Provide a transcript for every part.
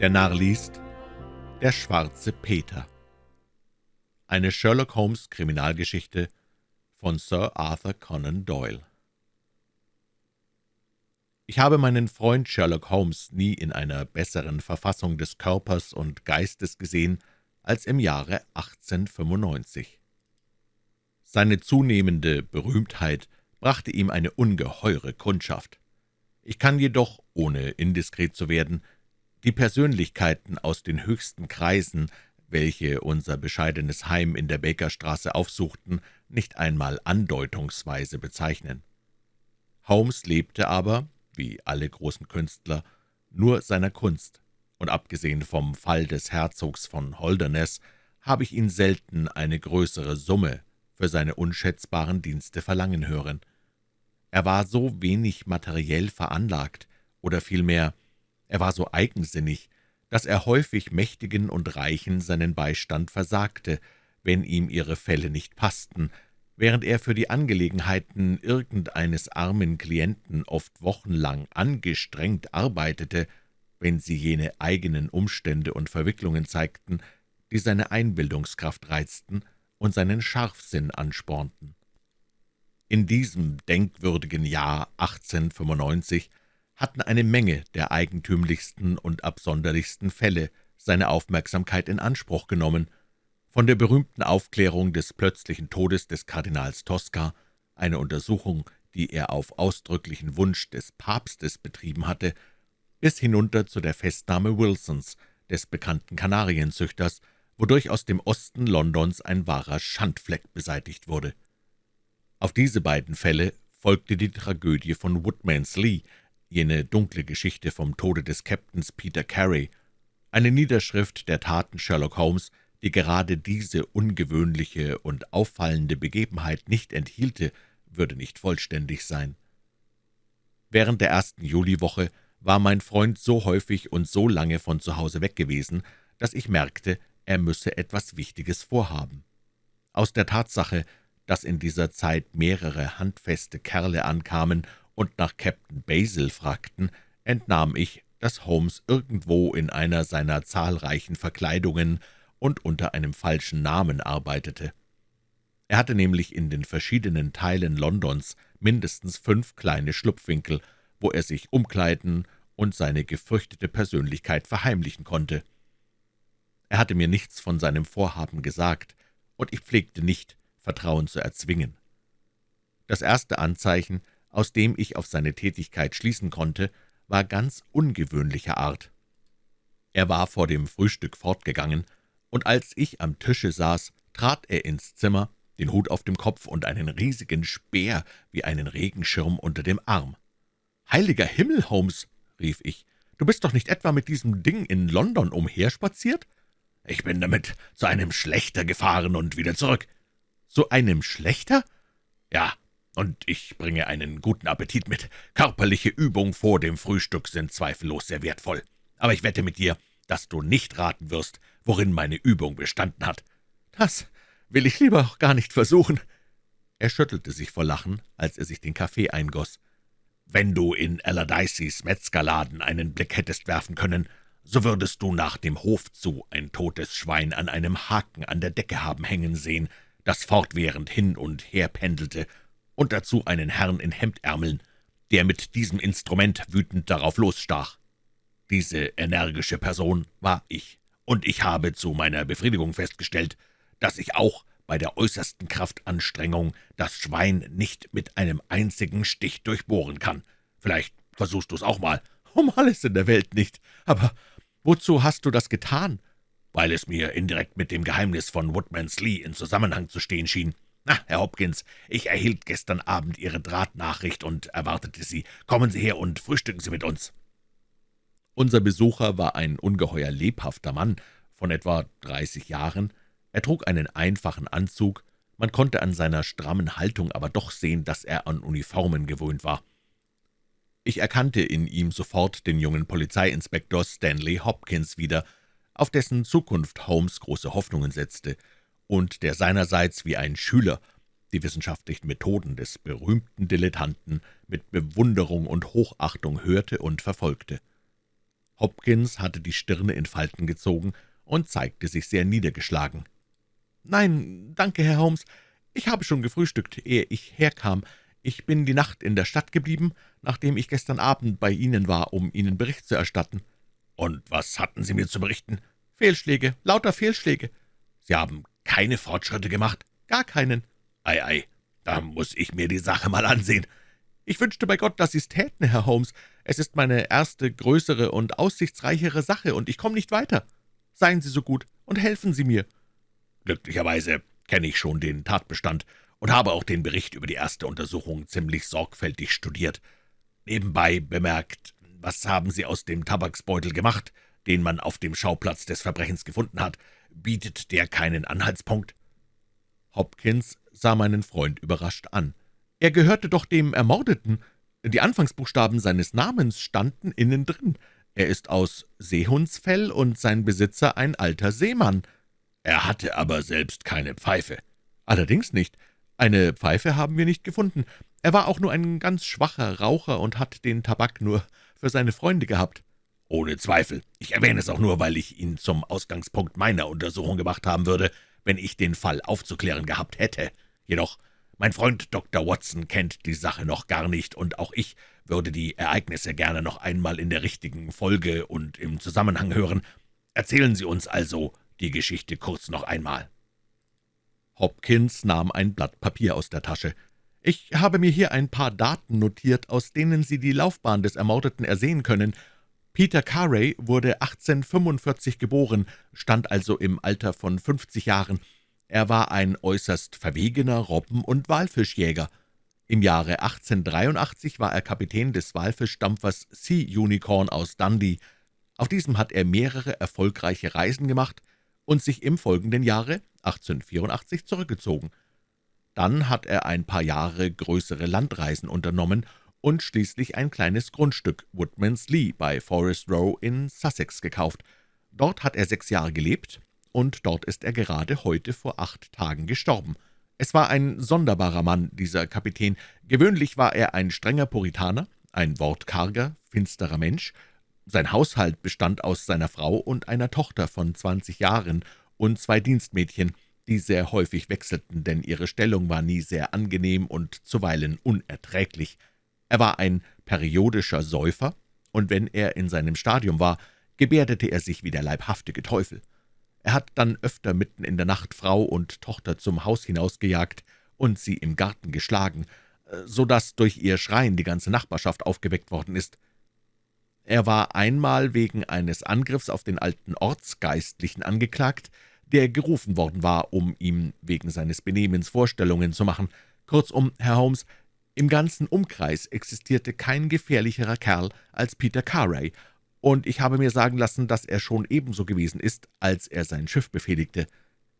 Der Narr liest Der schwarze Peter Eine Sherlock-Holmes-Kriminalgeschichte von Sir Arthur Conan Doyle Ich habe meinen Freund Sherlock Holmes nie in einer besseren Verfassung des Körpers und Geistes gesehen als im Jahre 1895. Seine zunehmende Berühmtheit brachte ihm eine ungeheure Kundschaft. Ich kann jedoch, ohne indiskret zu werden, die Persönlichkeiten aus den höchsten Kreisen, welche unser bescheidenes Heim in der Bakerstraße aufsuchten, nicht einmal andeutungsweise bezeichnen. Holmes lebte aber, wie alle großen Künstler, nur seiner Kunst, und abgesehen vom Fall des Herzogs von Holderness habe ich ihn selten eine größere Summe für seine unschätzbaren Dienste verlangen hören. Er war so wenig materiell veranlagt, oder vielmehr er war so eigensinnig, dass er häufig Mächtigen und Reichen seinen Beistand versagte, wenn ihm ihre Fälle nicht passten, während er für die Angelegenheiten irgendeines armen Klienten oft wochenlang angestrengt arbeitete, wenn sie jene eigenen Umstände und Verwicklungen zeigten, die seine Einbildungskraft reizten und seinen Scharfsinn anspornten. In diesem denkwürdigen Jahr 1895 hatten eine Menge der eigentümlichsten und absonderlichsten Fälle seine Aufmerksamkeit in Anspruch genommen, von der berühmten Aufklärung des plötzlichen Todes des Kardinals Tosca, eine Untersuchung, die er auf ausdrücklichen Wunsch des Papstes betrieben hatte, bis hinunter zu der Festnahme Wilsons, des bekannten Kanarienzüchters, wodurch aus dem Osten Londons ein wahrer Schandfleck beseitigt wurde. Auf diese beiden Fälle folgte die Tragödie von Woodmans Lee, jene dunkle Geschichte vom Tode des Captains Peter Carey, eine Niederschrift der Taten Sherlock Holmes, die gerade diese ungewöhnliche und auffallende Begebenheit nicht enthielte, würde nicht vollständig sein. Während der ersten Juliwoche war mein Freund so häufig und so lange von zu Hause weg gewesen, dass ich merkte, er müsse etwas Wichtiges vorhaben. Aus der Tatsache, dass in dieser Zeit mehrere handfeste Kerle ankamen und nach Captain Basil fragten, entnahm ich, dass Holmes irgendwo in einer seiner zahlreichen Verkleidungen und unter einem falschen Namen arbeitete. Er hatte nämlich in den verschiedenen Teilen Londons mindestens fünf kleine Schlupfwinkel, wo er sich umkleiden und seine gefürchtete Persönlichkeit verheimlichen konnte. Er hatte mir nichts von seinem Vorhaben gesagt, und ich pflegte nicht, Vertrauen zu erzwingen. Das erste Anzeichen, aus dem ich auf seine Tätigkeit schließen konnte, war ganz ungewöhnlicher Art. Er war vor dem Frühstück fortgegangen, und als ich am Tische saß, trat er ins Zimmer, den Hut auf dem Kopf und einen riesigen Speer wie einen Regenschirm unter dem Arm. »Heiliger Himmel, Holmes«, rief ich, »du bist doch nicht etwa mit diesem Ding in London umherspaziert?« »Ich bin damit zu einem Schlechter gefahren und wieder zurück.« »Zu einem Schlechter?« »Ja, und ich bringe einen guten Appetit mit. Körperliche Übung vor dem Frühstück sind zweifellos sehr wertvoll. Aber ich wette mit dir, dass du nicht raten wirst, worin meine Übung bestanden hat.« »Das will ich lieber auch gar nicht versuchen.« Er schüttelte sich vor Lachen, als er sich den Kaffee eingoss. »Wenn du in Allardyces Metzgerladen einen Blick hättest werfen können, so würdest du nach dem Hof zu ein totes Schwein an einem Haken an der Decke haben hängen sehen, das fortwährend hin und her pendelte und dazu einen Herrn in Hemdärmeln, der mit diesem Instrument wütend darauf losstach. Diese energische Person war ich, und ich habe zu meiner Befriedigung festgestellt, dass ich auch bei der äußersten Kraftanstrengung das Schwein nicht mit einem einzigen Stich durchbohren kann. Vielleicht versuchst du es auch mal. Um alles in der Welt nicht. Aber wozu hast du das getan? Weil es mir indirekt mit dem Geheimnis von Woodmans Lee in Zusammenhang zu stehen schien. »Na, Herr Hopkins, ich erhielt gestern Abend Ihre Drahtnachricht und erwartete Sie. Kommen Sie her und frühstücken Sie mit uns.« Unser Besucher war ein ungeheuer lebhafter Mann von etwa dreißig Jahren. Er trug einen einfachen Anzug, man konnte an seiner strammen Haltung aber doch sehen, dass er an Uniformen gewöhnt war. Ich erkannte in ihm sofort den jungen Polizeiinspektor Stanley Hopkins wieder, auf dessen Zukunft Holmes große Hoffnungen setzte – und der seinerseits wie ein Schüler die wissenschaftlichen Methoden des berühmten Dilettanten mit Bewunderung und Hochachtung hörte und verfolgte. Hopkins hatte die Stirne in Falten gezogen und zeigte sich sehr niedergeschlagen. »Nein, danke, Herr Holmes. Ich habe schon gefrühstückt, ehe ich herkam. Ich bin die Nacht in der Stadt geblieben, nachdem ich gestern Abend bei Ihnen war, um Ihnen Bericht zu erstatten.« »Und was hatten Sie mir zu berichten?« »Fehlschläge, lauter Fehlschläge.« »Sie haben keine Fortschritte gemacht?« »Gar keinen.« »Ei, ei, da muss ich mir die Sache mal ansehen.« »Ich wünschte bei Gott, dass Sie's täten, Herr Holmes. Es ist meine erste, größere und aussichtsreichere Sache, und ich komme nicht weiter. Seien Sie so gut und helfen Sie mir.« »Glücklicherweise kenne ich schon den Tatbestand und habe auch den Bericht über die erste Untersuchung ziemlich sorgfältig studiert. Nebenbei bemerkt, was haben Sie aus dem Tabaksbeutel gemacht, den man auf dem Schauplatz des Verbrechens gefunden hat? Bietet der keinen Anhaltspunkt?« Hopkins sah meinen Freund überrascht an. »Er gehörte doch dem Ermordeten. Die Anfangsbuchstaben seines Namens standen innen drin. Er ist aus Seehundsfell und sein Besitzer ein alter Seemann.« »Er hatte aber selbst keine Pfeife.« »Allerdings nicht. Eine Pfeife haben wir nicht gefunden. Er war auch nur ein ganz schwacher Raucher und hat den Tabak nur für seine Freunde gehabt.« »Ohne Zweifel. Ich erwähne es auch nur, weil ich ihn zum Ausgangspunkt meiner Untersuchung gemacht haben würde, wenn ich den Fall aufzuklären gehabt hätte. Jedoch, mein Freund Dr. Watson kennt die Sache noch gar nicht, und auch ich würde die Ereignisse gerne noch einmal in der richtigen Folge und im Zusammenhang hören. Erzählen Sie uns also die Geschichte kurz noch einmal.« Hopkins nahm ein Blatt Papier aus der Tasche. »Ich habe mir hier ein paar Daten notiert, aus denen Sie die Laufbahn des Ermordeten ersehen können. Peter Carey wurde 1845 geboren, stand also im Alter von 50 Jahren. Er war ein äußerst verwegener Robben- und Walfischjäger. Im Jahre 1883 war er Kapitän des Walfischdampfers Sea Unicorn aus Dundee. Auf diesem hat er mehrere erfolgreiche Reisen gemacht und sich im folgenden Jahre 1884 zurückgezogen. Dann hat er ein paar Jahre größere Landreisen unternommen und schließlich ein kleines Grundstück Woodman's Lee bei Forest Row in Sussex gekauft. Dort hat er sechs Jahre gelebt, und dort ist er gerade heute vor acht Tagen gestorben. Es war ein sonderbarer Mann, dieser Kapitän. Gewöhnlich war er ein strenger Puritaner, ein wortkarger, finsterer Mensch. Sein Haushalt bestand aus seiner Frau und einer Tochter von zwanzig Jahren und zwei Dienstmädchen, die sehr häufig wechselten, denn ihre Stellung war nie sehr angenehm und zuweilen unerträglich. Er war ein periodischer Säufer, und wenn er in seinem Stadium war, gebärdete er sich wie der leibhaftige Teufel. Er hat dann öfter mitten in der Nacht Frau und Tochter zum Haus hinausgejagt und sie im Garten geschlagen, so dass durch ihr Schreien die ganze Nachbarschaft aufgeweckt worden ist. Er war einmal wegen eines Angriffs auf den alten Ortsgeistlichen angeklagt, der gerufen worden war, um ihm wegen seines Benehmens Vorstellungen zu machen. Kurzum, Herr Holmes, im ganzen Umkreis existierte kein gefährlicherer Kerl als Peter Carey, und ich habe mir sagen lassen, dass er schon ebenso gewesen ist, als er sein Schiff befehligte.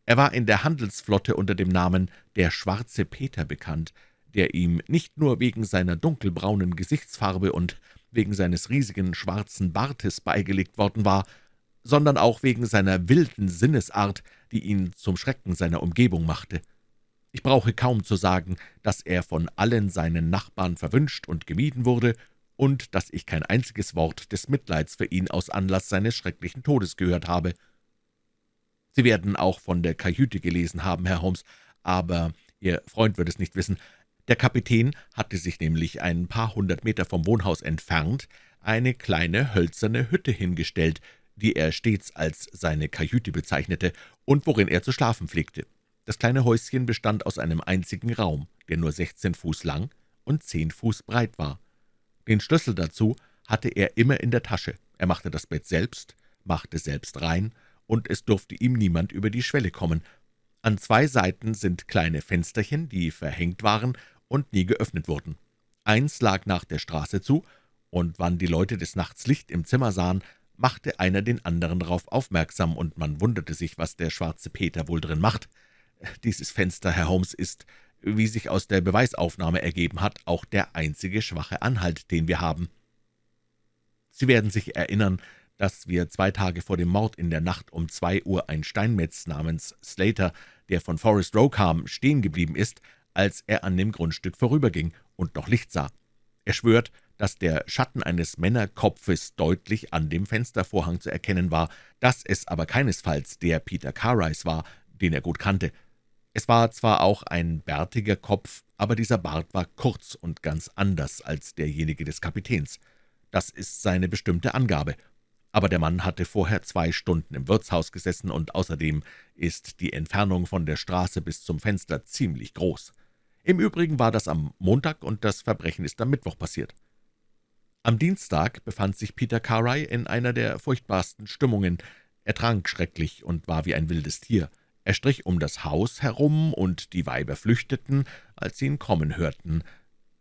Er war in der Handelsflotte unter dem Namen »der Schwarze Peter« bekannt, der ihm nicht nur wegen seiner dunkelbraunen Gesichtsfarbe und wegen seines riesigen schwarzen Bartes beigelegt worden war, sondern auch wegen seiner wilden Sinnesart, die ihn zum Schrecken seiner Umgebung machte. Ich brauche kaum zu sagen, dass er von allen seinen Nachbarn verwünscht und gemieden wurde und dass ich kein einziges Wort des Mitleids für ihn aus Anlass seines schrecklichen Todes gehört habe. Sie werden auch von der Kajüte gelesen haben, Herr Holmes, aber Ihr Freund wird es nicht wissen. Der Kapitän hatte sich nämlich ein paar hundert Meter vom Wohnhaus entfernt eine kleine hölzerne Hütte hingestellt, die er stets als seine Kajüte bezeichnete und worin er zu schlafen pflegte. Das kleine Häuschen bestand aus einem einzigen Raum, der nur sechzehn Fuß lang und zehn Fuß breit war. Den Schlüssel dazu hatte er immer in der Tasche. Er machte das Bett selbst, machte selbst rein, und es durfte ihm niemand über die Schwelle kommen. An zwei Seiten sind kleine Fensterchen, die verhängt waren und nie geöffnet wurden. Eins lag nach der Straße zu, und wann die Leute des Nachts Licht im Zimmer sahen, machte einer den anderen darauf aufmerksam, und man wunderte sich, was der schwarze Peter wohl drin macht. Dieses Fenster, Herr Holmes, ist, wie sich aus der Beweisaufnahme ergeben hat, auch der einzige schwache Anhalt, den wir haben. Sie werden sich erinnern, dass wir zwei Tage vor dem Mord in der Nacht um zwei Uhr ein Steinmetz namens Slater, der von Forest Row kam, stehen geblieben ist, als er an dem Grundstück vorüberging und noch Licht sah. Er schwört, dass der Schatten eines Männerkopfes deutlich an dem Fenstervorhang zu erkennen war, dass es aber keinesfalls der Peter Cartwrights war, den er gut kannte. Es war zwar auch ein bärtiger Kopf, aber dieser Bart war kurz und ganz anders als derjenige des Kapitäns. Das ist seine bestimmte Angabe. Aber der Mann hatte vorher zwei Stunden im Wirtshaus gesessen, und außerdem ist die Entfernung von der Straße bis zum Fenster ziemlich groß. Im Übrigen war das am Montag, und das Verbrechen ist am Mittwoch passiert. Am Dienstag befand sich Peter Carey in einer der furchtbarsten Stimmungen. Er trank schrecklich und war wie ein wildes Tier. Er strich um das Haus herum, und die Weiber flüchteten, als sie ihn kommen hörten.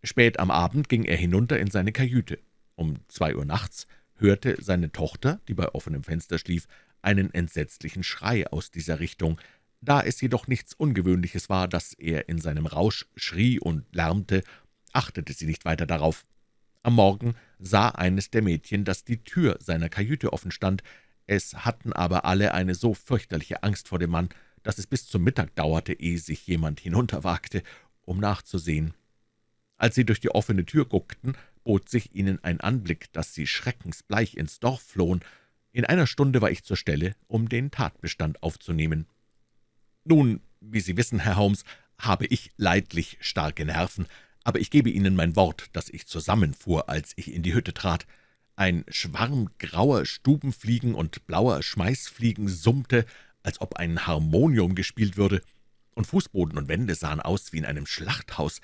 Spät am Abend ging er hinunter in seine Kajüte. Um zwei Uhr nachts hörte seine Tochter, die bei offenem Fenster schlief, einen entsetzlichen Schrei aus dieser Richtung. Da es jedoch nichts Ungewöhnliches war, dass er in seinem Rausch schrie und lärmte, achtete sie nicht weiter darauf. Am Morgen sah eines der Mädchen, dass die Tür seiner Kajüte offen stand. Es hatten aber alle eine so fürchterliche Angst vor dem Mann, dass es bis zum Mittag dauerte, ehe sich jemand hinunterwagte, um nachzusehen. Als sie durch die offene Tür guckten, bot sich ihnen ein Anblick, dass sie schreckensbleich ins Dorf flohen. In einer Stunde war ich zur Stelle, um den Tatbestand aufzunehmen. Nun, wie Sie wissen, Herr Holmes, habe ich leidlich starke Nerven, aber ich gebe Ihnen mein Wort, dass ich zusammenfuhr, als ich in die Hütte trat. Ein Schwarm grauer Stubenfliegen und blauer Schmeißfliegen summte, als ob ein Harmonium gespielt würde, und Fußboden und Wände sahen aus wie in einem Schlachthaus.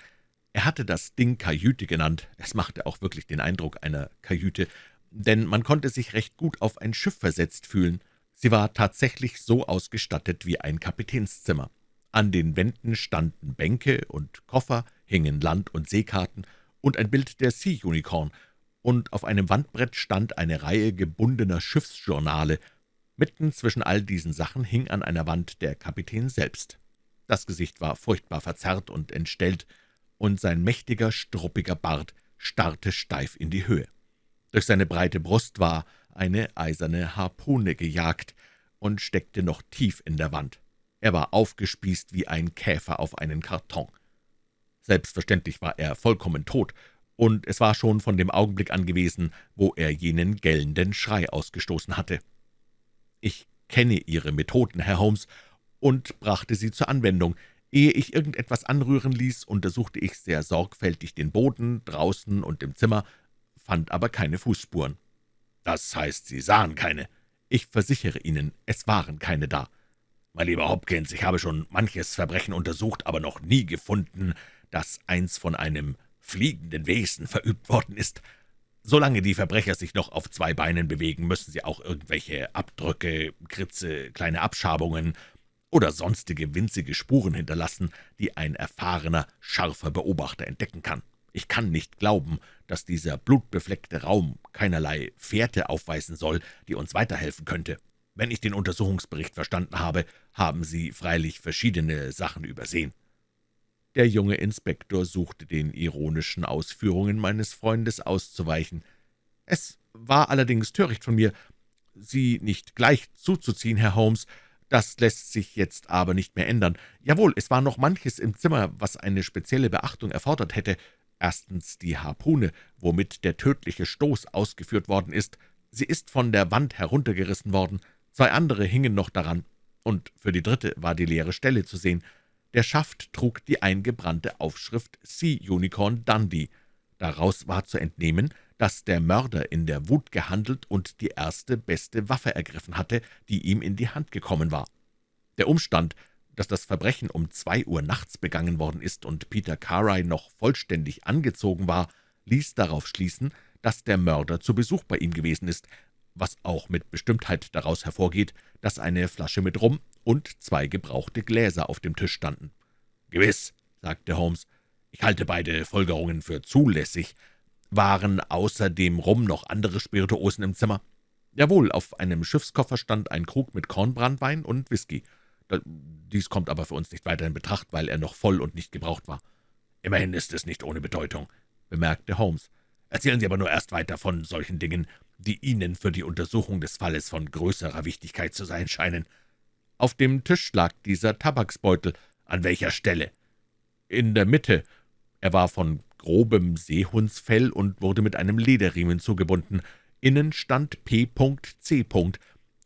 Er hatte das Ding Kajüte genannt. Es machte auch wirklich den Eindruck einer Kajüte, denn man konnte sich recht gut auf ein Schiff versetzt fühlen. Sie war tatsächlich so ausgestattet wie ein Kapitänszimmer. An den Wänden standen Bänke und Koffer, hingen Land- und Seekarten und ein Bild der Sea Unicorn, und auf einem Wandbrett stand eine Reihe gebundener Schiffsjournale. Mitten zwischen all diesen Sachen hing an einer Wand der Kapitän selbst. Das Gesicht war furchtbar verzerrt und entstellt, und sein mächtiger, struppiger Bart starrte steif in die Höhe. Durch seine breite Brust war eine eiserne Harpune gejagt und steckte noch tief in der Wand. Er war aufgespießt wie ein Käfer auf einen Karton. Selbstverständlich war er vollkommen tot, und es war schon von dem Augenblick an gewesen, wo er jenen gellenden Schrei ausgestoßen hatte. Ich kenne Ihre Methoden, Herr Holmes, und brachte sie zur Anwendung. Ehe ich irgendetwas anrühren ließ, untersuchte ich sehr sorgfältig den Boden, draußen und im Zimmer, fand aber keine Fußspuren. »Das heißt, Sie sahen keine?« »Ich versichere Ihnen, es waren keine da.« »Mein lieber Hopkins, ich habe schon manches Verbrechen untersucht, aber noch nie gefunden, dass eins von einem fliegenden Wesen verübt worden ist. Solange die Verbrecher sich noch auf zwei Beinen bewegen, müssen sie auch irgendwelche Abdrücke, Kritze, kleine Abschabungen oder sonstige winzige Spuren hinterlassen, die ein erfahrener, scharfer Beobachter entdecken kann. Ich kann nicht glauben, dass dieser blutbefleckte Raum keinerlei Fährte aufweisen soll, die uns weiterhelfen könnte. Wenn ich den Untersuchungsbericht verstanden habe, haben Sie freilich verschiedene Sachen übersehen.« Der junge Inspektor suchte den ironischen Ausführungen meines Freundes auszuweichen. »Es war allerdings töricht von mir, Sie nicht gleich zuzuziehen, Herr Holmes. Das lässt sich jetzt aber nicht mehr ändern. Jawohl, es war noch manches im Zimmer, was eine spezielle Beachtung erfordert hätte. Erstens die Harpune, womit der tödliche Stoß ausgeführt worden ist. Sie ist von der Wand heruntergerissen worden. Zwei andere hingen noch daran, und für die dritte war die leere Stelle zu sehen. Der Schaft trug die eingebrannte Aufschrift Sea Unicorn Dundee. Daraus war zu entnehmen, dass der Mörder in der Wut gehandelt und die erste beste Waffe ergriffen hatte, die ihm in die Hand gekommen war. Der Umstand, dass das Verbrechen um zwei Uhr nachts begangen worden ist und Peter Carey noch vollständig angezogen war, ließ darauf schließen, dass der Mörder zu Besuch bei ihm gewesen ist, was auch mit Bestimmtheit daraus hervorgeht, dass eine Flasche mit Rum und zwei gebrauchte Gläser auf dem Tisch standen. »Gewiss«, sagte Holmes, »ich halte beide Folgerungen für zulässig. Waren außer dem Rum noch andere Spirituosen im Zimmer?« »Jawohl, auf einem Schiffskoffer stand ein Krug mit Kornbrandwein und Whisky. Dies kommt aber für uns nicht weiter in Betracht, weil er noch voll und nicht gebraucht war.« »Immerhin ist es nicht ohne Bedeutung«, bemerkte Holmes. »Erzählen Sie aber nur erst weiter von solchen Dingen, die Ihnen für die Untersuchung des Falles von größerer Wichtigkeit zu sein scheinen.« Auf dem Tisch lag dieser Tabaksbeutel. »An welcher Stelle?« »In der Mitte. Er war von grobem Seehundsfell und wurde mit einem Lederriemen zugebunden. Innen stand P.C.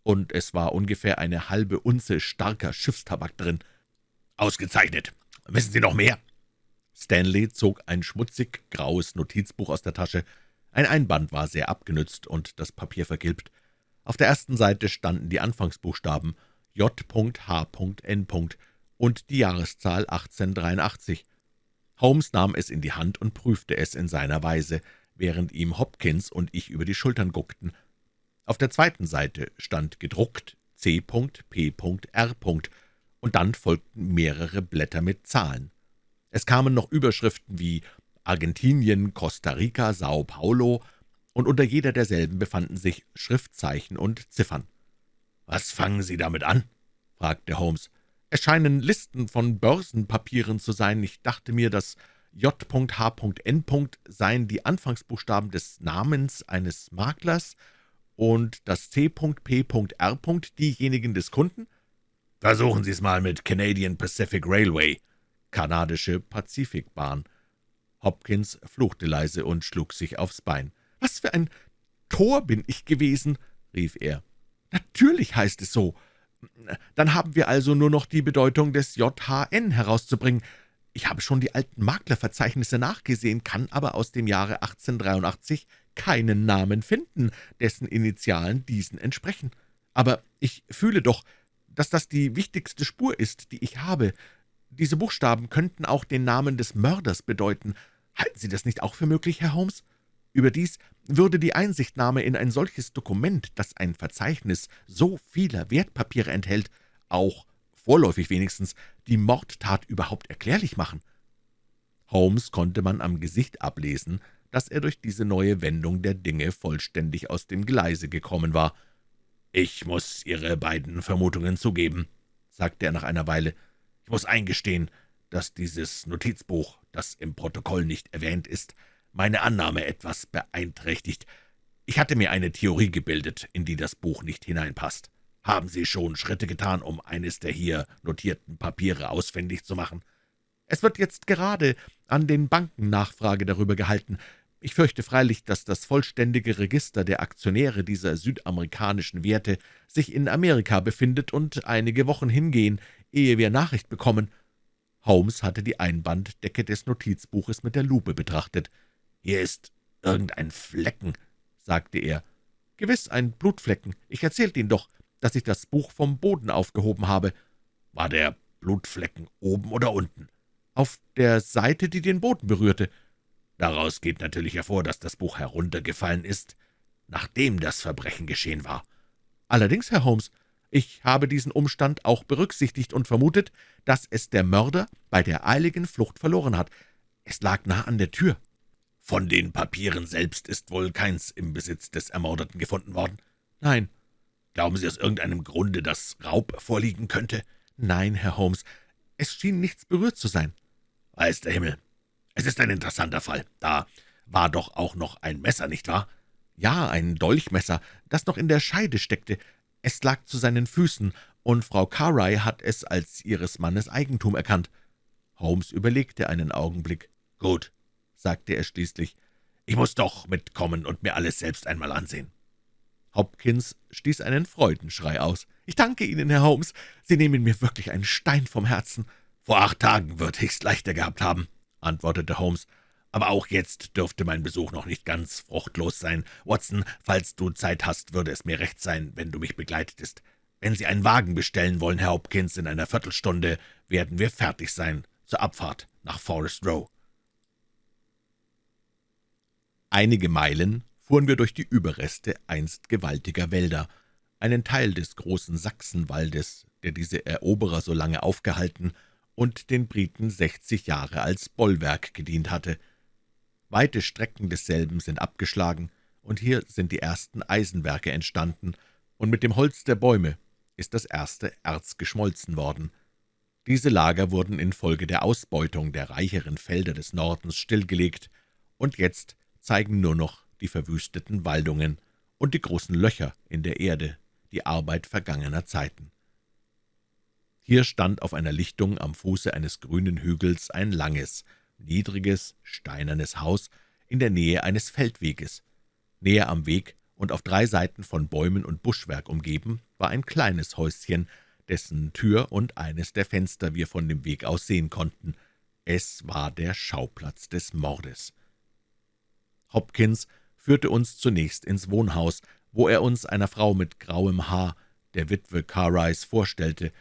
und es war ungefähr eine halbe Unze starker Schiffstabak drin. »Ausgezeichnet. Wissen Sie noch mehr?« Stanley zog ein schmutzig graues Notizbuch aus der Tasche. Ein Einband war sehr abgenützt und das Papier vergilbt. Auf der ersten Seite standen die Anfangsbuchstaben J.H.N. und die Jahreszahl 1883. Holmes nahm es in die Hand und prüfte es in seiner Weise, während ihm Hopkins und ich über die Schultern guckten. Auf der zweiten Seite stand gedruckt C.P.R. und dann folgten mehrere Blätter mit Zahlen. Es kamen noch Überschriften wie Argentinien, Costa Rica, Sao Paulo, und unter jeder derselben befanden sich Schriftzeichen und Ziffern. »Was fangen Sie damit an?« fragte Holmes. »Es scheinen Listen von Börsenpapieren zu sein. Ich dachte mir, dass J.H.N. seien die Anfangsbuchstaben des Namens eines Maklers und das C.P.R. diejenigen des Kunden?« »Versuchen Sie es mal mit Canadian Pacific Railway«, kanadische Pazifikbahn. Hopkins fluchte leise und schlug sich aufs Bein. »Was für ein Tor bin ich gewesen!« rief er. »Natürlich heißt es so. Dann haben wir also nur noch die Bedeutung des JHN herauszubringen. Ich habe schon die alten Maklerverzeichnisse nachgesehen, kann aber aus dem Jahre 1883 keinen Namen finden, dessen Initialen diesen entsprechen. Aber ich fühle doch, dass das die wichtigste Spur ist, die ich habe. Diese Buchstaben könnten auch den Namen des Mörders bedeuten. Halten Sie das nicht auch für möglich, Herr Holmes? Überdies würde die Einsichtnahme in ein solches Dokument, das ein Verzeichnis so vieler Wertpapiere enthält, auch vorläufig wenigstens, die Mordtat überhaupt erklärlich machen. Holmes konnte man am Gesicht ablesen, dass er durch diese neue Wendung der Dinge vollständig aus dem Gleise gekommen war. »Ich muss Ihre beiden Vermutungen zugeben«, sagte er nach einer Weile. »Ich muss eingestehen, dass dieses Notizbuch, das im Protokoll nicht erwähnt ist, meine Annahme etwas beeinträchtigt. Ich hatte mir eine Theorie gebildet, in die das Buch nicht hineinpasst. Haben Sie schon Schritte getan, um eines der hier notierten Papiere ausfindig zu machen?« »Es wird jetzt gerade an den Banken Nachfrage darüber gehalten. Ich fürchte freilich, dass das vollständige Register der Aktionäre dieser südamerikanischen Werte sich in Amerika befindet und einige Wochen hingehen, ehe wir Nachricht bekommen.« Holmes hatte die Einbanddecke des Notizbuches mit der Lupe betrachtet. »Hier ist irgendein Flecken«, sagte er. »Gewiss ein Blutflecken. Ich erzählte Ihnen doch, dass ich das Buch vom Boden aufgehoben habe.« »War der Blutflecken oben oder unten?« »Auf der Seite, die den Boden berührte.« »Daraus geht natürlich hervor, dass das Buch heruntergefallen ist, nachdem das Verbrechen geschehen war.« »Allerdings, Herr Holmes, ich habe diesen Umstand auch berücksichtigt und vermutet, dass es der Mörder bei der eiligen Flucht verloren hat. Es lag nah an der Tür.« »Von den Papieren selbst ist wohl keins im Besitz des Ermordeten gefunden worden?« »Nein.« »Glauben Sie aus irgendeinem Grunde, dass Raub vorliegen könnte?« »Nein, Herr Holmes. Es schien nichts berührt zu sein.« »Weiß der Himmel. Es ist ein interessanter Fall. Da war doch auch noch ein Messer, nicht wahr?« »Ja, ein Dolchmesser, das noch in der Scheide steckte. Es lag zu seinen Füßen, und Frau Carey hat es als ihres Mannes Eigentum erkannt.« Holmes überlegte einen Augenblick. »Gut«, sagte er schließlich, »ich muss doch mitkommen und mir alles selbst einmal ansehen.« Hopkins stieß einen Freudenschrei aus. »Ich danke Ihnen, Herr Holmes. Sie nehmen mir wirklich einen Stein vom Herzen.« »Vor acht Tagen würde ich's leichter gehabt haben«, antwortete Holmes. »Aber auch jetzt dürfte mein Besuch noch nicht ganz fruchtlos sein. Watson, falls du Zeit hast, würde es mir recht sein, wenn du mich begleitetest. Wenn Sie einen Wagen bestellen wollen, Herr Hopkins, in einer Viertelstunde werden wir fertig sein zur Abfahrt nach Forest Row.« Einige Meilen fuhren wir durch die Überreste einst gewaltiger Wälder, einen Teil des großen Sachsenwaldes, der diese Eroberer so lange aufgehalten und den Briten sechzig Jahre als Bollwerk gedient hatte. Weite Strecken desselben sind abgeschlagen, und hier sind die ersten Eisenwerke entstanden, und mit dem Holz der Bäume ist das erste Erz geschmolzen worden. Diese Lager wurden infolge der Ausbeutung der reicheren Felder des Nordens stillgelegt, und jetzt zeigen nur noch die verwüsteten Waldungen und die großen Löcher in der Erde, die Arbeit vergangener Zeiten. Hier stand auf einer Lichtung am Fuße eines grünen Hügels ein langes, niedriges, steinernes Haus in der Nähe eines Feldweges. Näher am Weg und auf drei Seiten von Bäumen und Buschwerk umgeben, war ein kleines Häuschen, dessen Tür und eines der Fenster wir von dem Weg aus sehen konnten. Es war der Schauplatz des Mordes. Hopkins führte uns zunächst ins Wohnhaus, wo er uns einer Frau mit grauem Haar, der Witwe Carrise, vorstellte.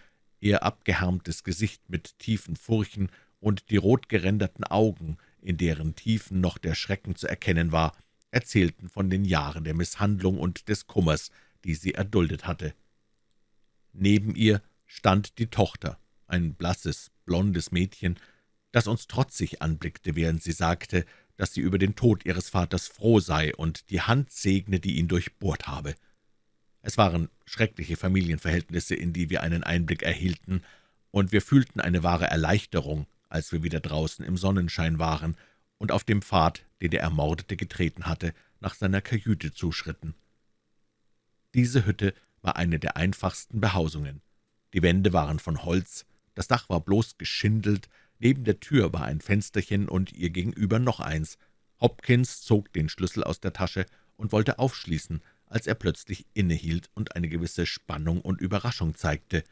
Ihr abgehärmtes Gesicht mit tiefen Furchen und die rotgeränderten Augen, in deren Tiefen noch der Schrecken zu erkennen war, erzählten von den Jahren der Misshandlung und des Kummers, die sie erduldet hatte. Neben ihr stand die Tochter, ein blasses, blondes Mädchen, das uns trotzig anblickte, während sie sagte, dass sie über den Tod ihres Vaters froh sei und die Hand segne, die ihn durchbohrt habe. Es waren schreckliche Familienverhältnisse, in die wir einen Einblick erhielten, und wir fühlten eine wahre Erleichterung, als wir wieder draußen im Sonnenschein waren und auf dem Pfad, den der Ermordete getreten hatte, nach seiner Kajüte zuschritten. Diese Hütte war eine der einfachsten Behausungen. Die Wände waren von Holz, das Dach war bloß geschindelt, neben der Tür war ein Fensterchen und ihr gegenüber noch eins. Hopkins zog den Schlüssel aus der Tasche und wollte aufschließen, als er plötzlich innehielt und eine gewisse Spannung und Überraschung zeigte.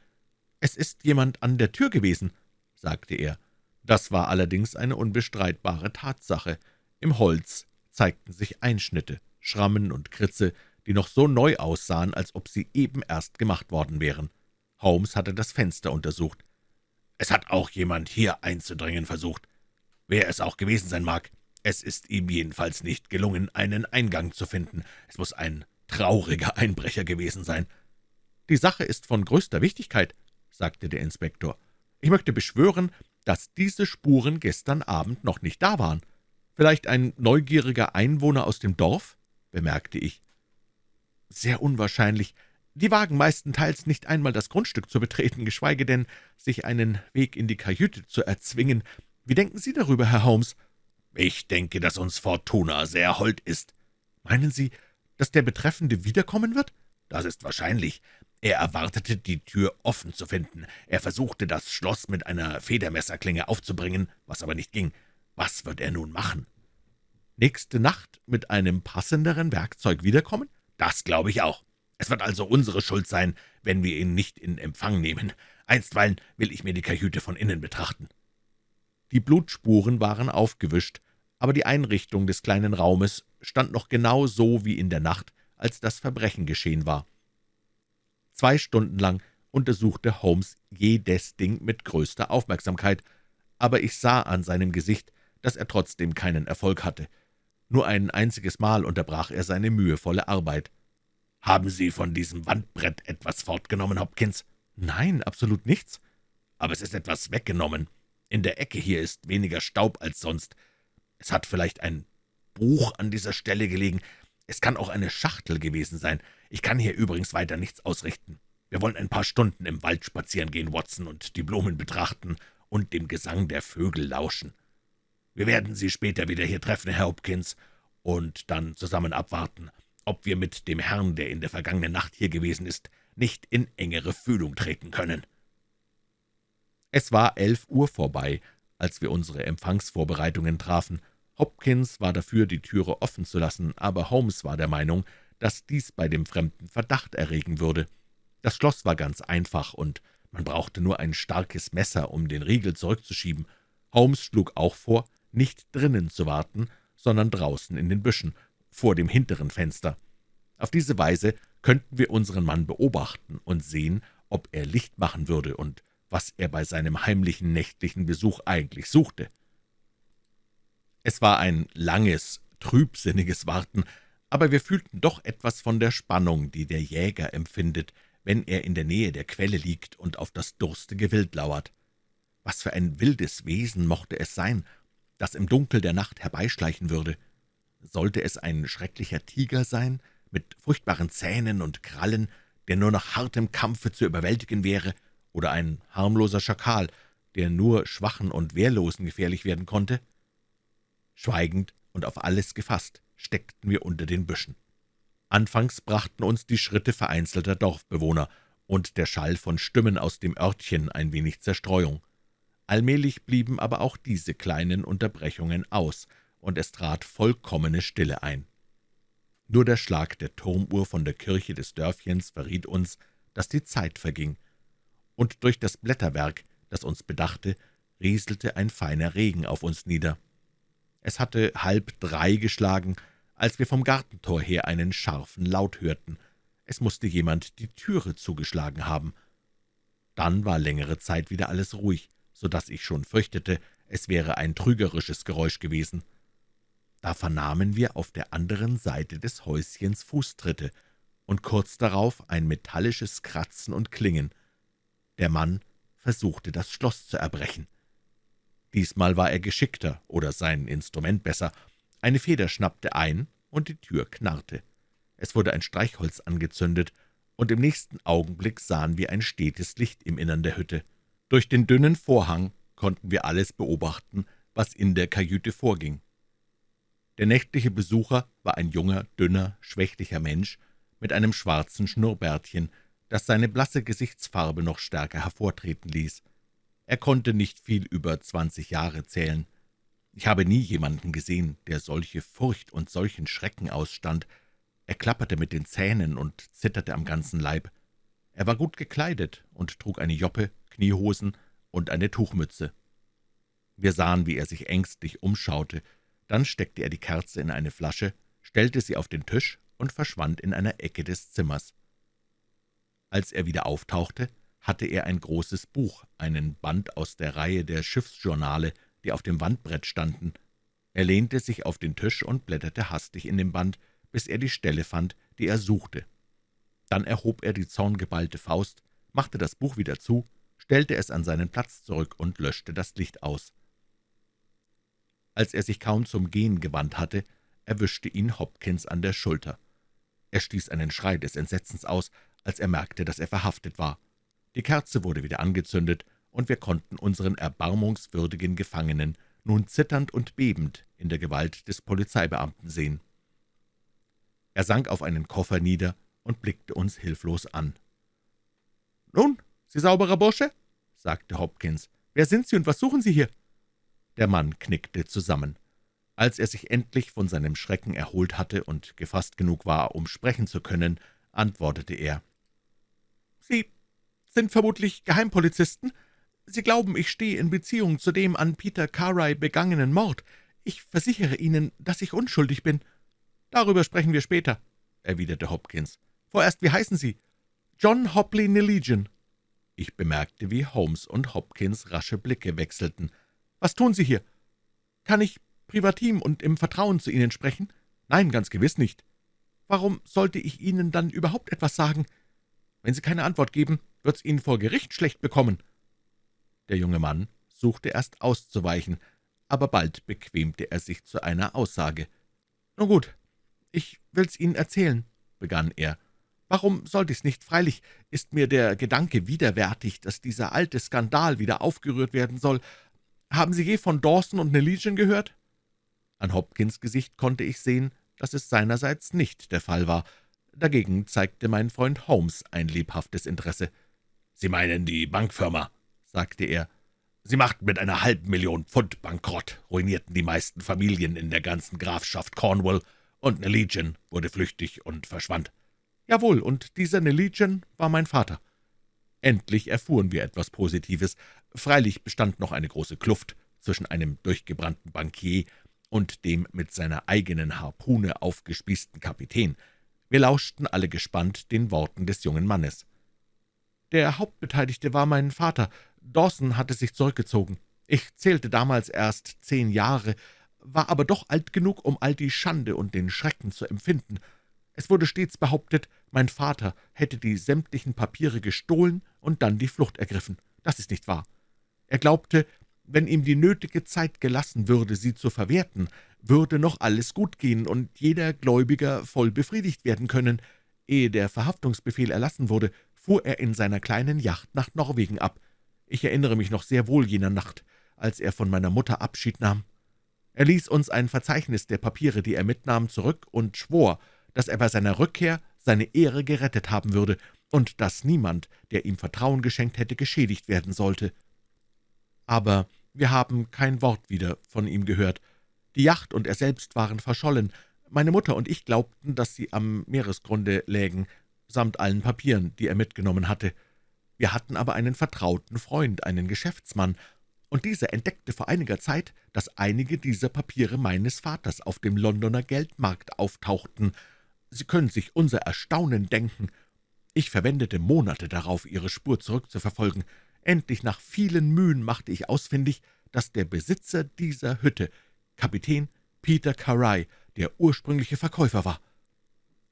»Es ist jemand an der Tür gewesen«, sagte er. Das war allerdings eine unbestreitbare Tatsache. Im Holz zeigten sich Einschnitte, Schrammen und Kritze, die noch so neu aussahen, als ob sie eben erst gemacht worden wären. Holmes hatte das Fenster untersucht. »Es hat auch jemand hier einzudringen versucht. Wer es auch gewesen sein mag, es ist ihm jedenfalls nicht gelungen, einen Eingang zu finden. Es muss ein trauriger Einbrecher gewesen sein.« »Die Sache ist von größter Wichtigkeit«, sagte der Inspektor. »Ich möchte beschwören, dass diese Spuren gestern Abend noch nicht da waren. Vielleicht ein neugieriger Einwohner aus dem Dorf?« bemerkte ich. »Sehr unwahrscheinlich. Die wagen meistenteils nicht einmal das Grundstück zu betreten, geschweige denn sich einen Weg in die Kajüte zu erzwingen. Wie denken Sie darüber, Herr Holmes?« »Ich denke, dass uns Fortuna sehr hold ist.« »Meinen Sie, dass der Betreffende wiederkommen wird?« »Das ist wahrscheinlich. Er erwartete, die Tür offen zu finden. Er versuchte, das Schloss mit einer Federmesserklinge aufzubringen, was aber nicht ging. Was wird er nun machen?« »Nächste Nacht mit einem passenderen Werkzeug wiederkommen?« »Das glaube ich auch. Es wird also unsere Schuld sein, wenn wir ihn nicht in Empfang nehmen. Einstweilen will ich mir die Kajüte von innen betrachten.« Die Blutspuren waren aufgewischt, aber die Einrichtung des kleinen Raumes stand noch genau so wie in der Nacht, als das Verbrechen geschehen war. Zwei Stunden lang untersuchte Holmes jedes Ding mit größter Aufmerksamkeit, aber ich sah an seinem Gesicht, dass er trotzdem keinen Erfolg hatte. Nur ein einziges Mal unterbrach er seine mühevolle Arbeit. »Haben Sie von diesem Wandbrett etwas fortgenommen, Hopkins?« »Nein, absolut nichts.« »Aber es ist etwas weggenommen. In der Ecke hier ist weniger Staub als sonst. Es hat vielleicht ein Buch an dieser Stelle gelegen. Es kann auch eine Schachtel gewesen sein. Ich kann hier übrigens weiter nichts ausrichten. Wir wollen ein paar Stunden im Wald spazieren gehen, Watson, und die Blumen betrachten und dem Gesang der Vögel lauschen. Wir werden Sie später wieder hier treffen, Herr Hopkins, und dann zusammen abwarten, ob wir mit dem Herrn, der in der vergangenen Nacht hier gewesen ist, nicht in engere Fühlung treten können.« Es war elf Uhr vorbei, als wir unsere Empfangsvorbereitungen trafen. Hopkins war dafür, die Türe offen zu lassen, aber Holmes war der Meinung, dass dies bei dem Fremden Verdacht erregen würde. Das Schloss war ganz einfach, und man brauchte nur ein starkes Messer, um den Riegel zurückzuschieben. Holmes schlug auch vor, nicht drinnen zu warten, sondern draußen in den Büschen, vor dem hinteren Fenster. Auf diese Weise könnten wir unseren Mann beobachten und sehen, ob er Licht machen würde und was er bei seinem heimlichen nächtlichen Besuch eigentlich suchte. Es war ein langes, trübsinniges Warten, aber wir fühlten doch etwas von der Spannung, die der Jäger empfindet, wenn er in der Nähe der Quelle liegt und auf das durstige Wild lauert. Was für ein wildes Wesen mochte es sein, das im Dunkel der Nacht herbeischleichen würde? Sollte es ein schrecklicher Tiger sein, mit furchtbaren Zähnen und Krallen, der nur nach hartem Kampfe zu überwältigen wäre, oder ein harmloser Schakal, der nur Schwachen und Wehrlosen gefährlich werden konnte? Schweigend und auf alles gefasst steckten wir unter den Büschen. Anfangs brachten uns die Schritte vereinzelter Dorfbewohner und der Schall von Stimmen aus dem Örtchen ein wenig Zerstreuung. Allmählich blieben aber auch diese kleinen Unterbrechungen aus, und es trat vollkommene Stille ein. Nur der Schlag der Turmuhr von der Kirche des Dörfchens verriet uns, dass die Zeit verging, und durch das Blätterwerk, das uns bedachte, rieselte ein feiner Regen auf uns nieder. Es hatte halb drei geschlagen, als wir vom Gartentor her einen scharfen Laut hörten. Es musste jemand die Türe zugeschlagen haben. Dann war längere Zeit wieder alles ruhig, so dass ich schon fürchtete, es wäre ein trügerisches Geräusch gewesen. Da vernahmen wir auf der anderen Seite des Häuschens Fußtritte und kurz darauf ein metallisches Kratzen und Klingen. Der Mann versuchte, das Schloss zu erbrechen. Diesmal war er geschickter, oder sein Instrument besser. Eine Feder schnappte ein, und die Tür knarrte. Es wurde ein Streichholz angezündet, und im nächsten Augenblick sahen wir ein stetes Licht im Innern der Hütte. Durch den dünnen Vorhang konnten wir alles beobachten, was in der Kajüte vorging. Der nächtliche Besucher war ein junger, dünner, schwächlicher Mensch mit einem schwarzen Schnurrbärtchen, das seine blasse Gesichtsfarbe noch stärker hervortreten ließ. Er konnte nicht viel über zwanzig Jahre zählen. Ich habe nie jemanden gesehen, der solche Furcht und solchen Schrecken ausstand. Er klapperte mit den Zähnen und zitterte am ganzen Leib. Er war gut gekleidet und trug eine Joppe, Kniehosen und eine Tuchmütze. Wir sahen, wie er sich ängstlich umschaute, dann steckte er die Kerze in eine Flasche, stellte sie auf den Tisch und verschwand in einer Ecke des Zimmers. Als er wieder auftauchte, hatte er ein großes Buch, einen Band aus der Reihe der Schiffsjournale, die auf dem Wandbrett standen. Er lehnte sich auf den Tisch und blätterte hastig in dem Band, bis er die Stelle fand, die er suchte. Dann erhob er die zorngeballte Faust, machte das Buch wieder zu, stellte es an seinen Platz zurück und löschte das Licht aus. Als er sich kaum zum Gehen gewandt hatte, erwischte ihn Hopkins an der Schulter. Er stieß einen Schrei des Entsetzens aus, als er merkte, dass er verhaftet war. Die Kerze wurde wieder angezündet, und wir konnten unseren erbarmungswürdigen Gefangenen nun zitternd und bebend in der Gewalt des Polizeibeamten sehen. Er sank auf einen Koffer nieder und blickte uns hilflos an. »Nun, Sie sauberer Bursche?« sagte Hopkins. »Wer sind Sie und was suchen Sie hier?« Der Mann knickte zusammen. Als er sich endlich von seinem Schrecken erholt hatte und gefasst genug war, um sprechen zu können, antwortete er. »Sie sind vermutlich Geheimpolizisten. Sie glauben, ich stehe in Beziehung zu dem an Peter Carey begangenen Mord. Ich versichere Ihnen, dass ich unschuldig bin.« »Darüber sprechen wir später«, erwiderte Hopkins. »Vorerst, wie heißen Sie?« »John Hopley Nelegion.« Ich bemerkte, wie Holmes und Hopkins rasche Blicke wechselten. »Was tun Sie hier? Kann ich privatim und im Vertrauen zu Ihnen sprechen?« »Nein, ganz gewiss nicht.« »Warum sollte ich Ihnen dann überhaupt etwas sagen? Wenn Sie keine Antwort geben, wird's Ihnen vor Gericht schlecht bekommen.« Der junge Mann suchte erst auszuweichen, aber bald bequemte er sich zu einer Aussage. »Nun gut, ich will's Ihnen erzählen«, begann er. »Warum sollte ich's nicht? Freilich ist mir der Gedanke widerwärtig, dass dieser alte Skandal wieder aufgerührt werden soll. Haben Sie je von Dawson und Nelegion gehört?« An Hopkins Gesicht konnte ich sehen, dass es seinerseits nicht der Fall war. Dagegen zeigte mein Freund Holmes ein lebhaftes Interesse. »Sie meinen die Bankfirma«, sagte er. »Sie machten mit einer halben Million Pfund bankrott, ruinierten die meisten Familien in der ganzen Grafschaft Cornwall, und Nelegion wurde flüchtig und verschwand.« »Jawohl, und dieser Nelegion war mein Vater.« Endlich erfuhren wir etwas Positives. Freilich bestand noch eine große Kluft zwischen einem durchgebrannten Bankier und dem mit seiner eigenen Harpune aufgespießten Kapitän. Wir lauschten alle gespannt den Worten des jungen Mannes. »Der Hauptbeteiligte war mein Vater. Dawson hatte sich zurückgezogen. Ich zählte damals erst zehn Jahre, war aber doch alt genug, um all die Schande und den Schrecken zu empfinden. Es wurde stets behauptet, mein Vater hätte die sämtlichen Papiere gestohlen und dann die Flucht ergriffen. Das ist nicht wahr. Er glaubte, wenn ihm die nötige Zeit gelassen würde, sie zu verwerten, würde noch alles gut gehen und jeder Gläubiger voll befriedigt werden können. Ehe der Verhaftungsbefehl erlassen wurde, fuhr er in seiner kleinen Yacht nach Norwegen ab. Ich erinnere mich noch sehr wohl jener Nacht, als er von meiner Mutter Abschied nahm. Er ließ uns ein Verzeichnis der Papiere, die er mitnahm, zurück und schwor, dass er bei seiner Rückkehr seine Ehre gerettet haben würde und dass niemand, der ihm Vertrauen geschenkt hätte, geschädigt werden sollte. aber wir haben kein Wort wieder von ihm gehört. Die Yacht und er selbst waren verschollen. Meine Mutter und ich glaubten, dass sie am Meeresgrunde lägen, samt allen Papieren, die er mitgenommen hatte. Wir hatten aber einen vertrauten Freund, einen Geschäftsmann, und dieser entdeckte vor einiger Zeit, dass einige dieser Papiere meines Vaters auf dem Londoner Geldmarkt auftauchten. Sie können sich unser Erstaunen denken. Ich verwendete Monate darauf, ihre Spur zurückzuverfolgen. Endlich nach vielen Mühen machte ich ausfindig, dass der Besitzer dieser Hütte Kapitän Peter Carey, der ursprüngliche Verkäufer war.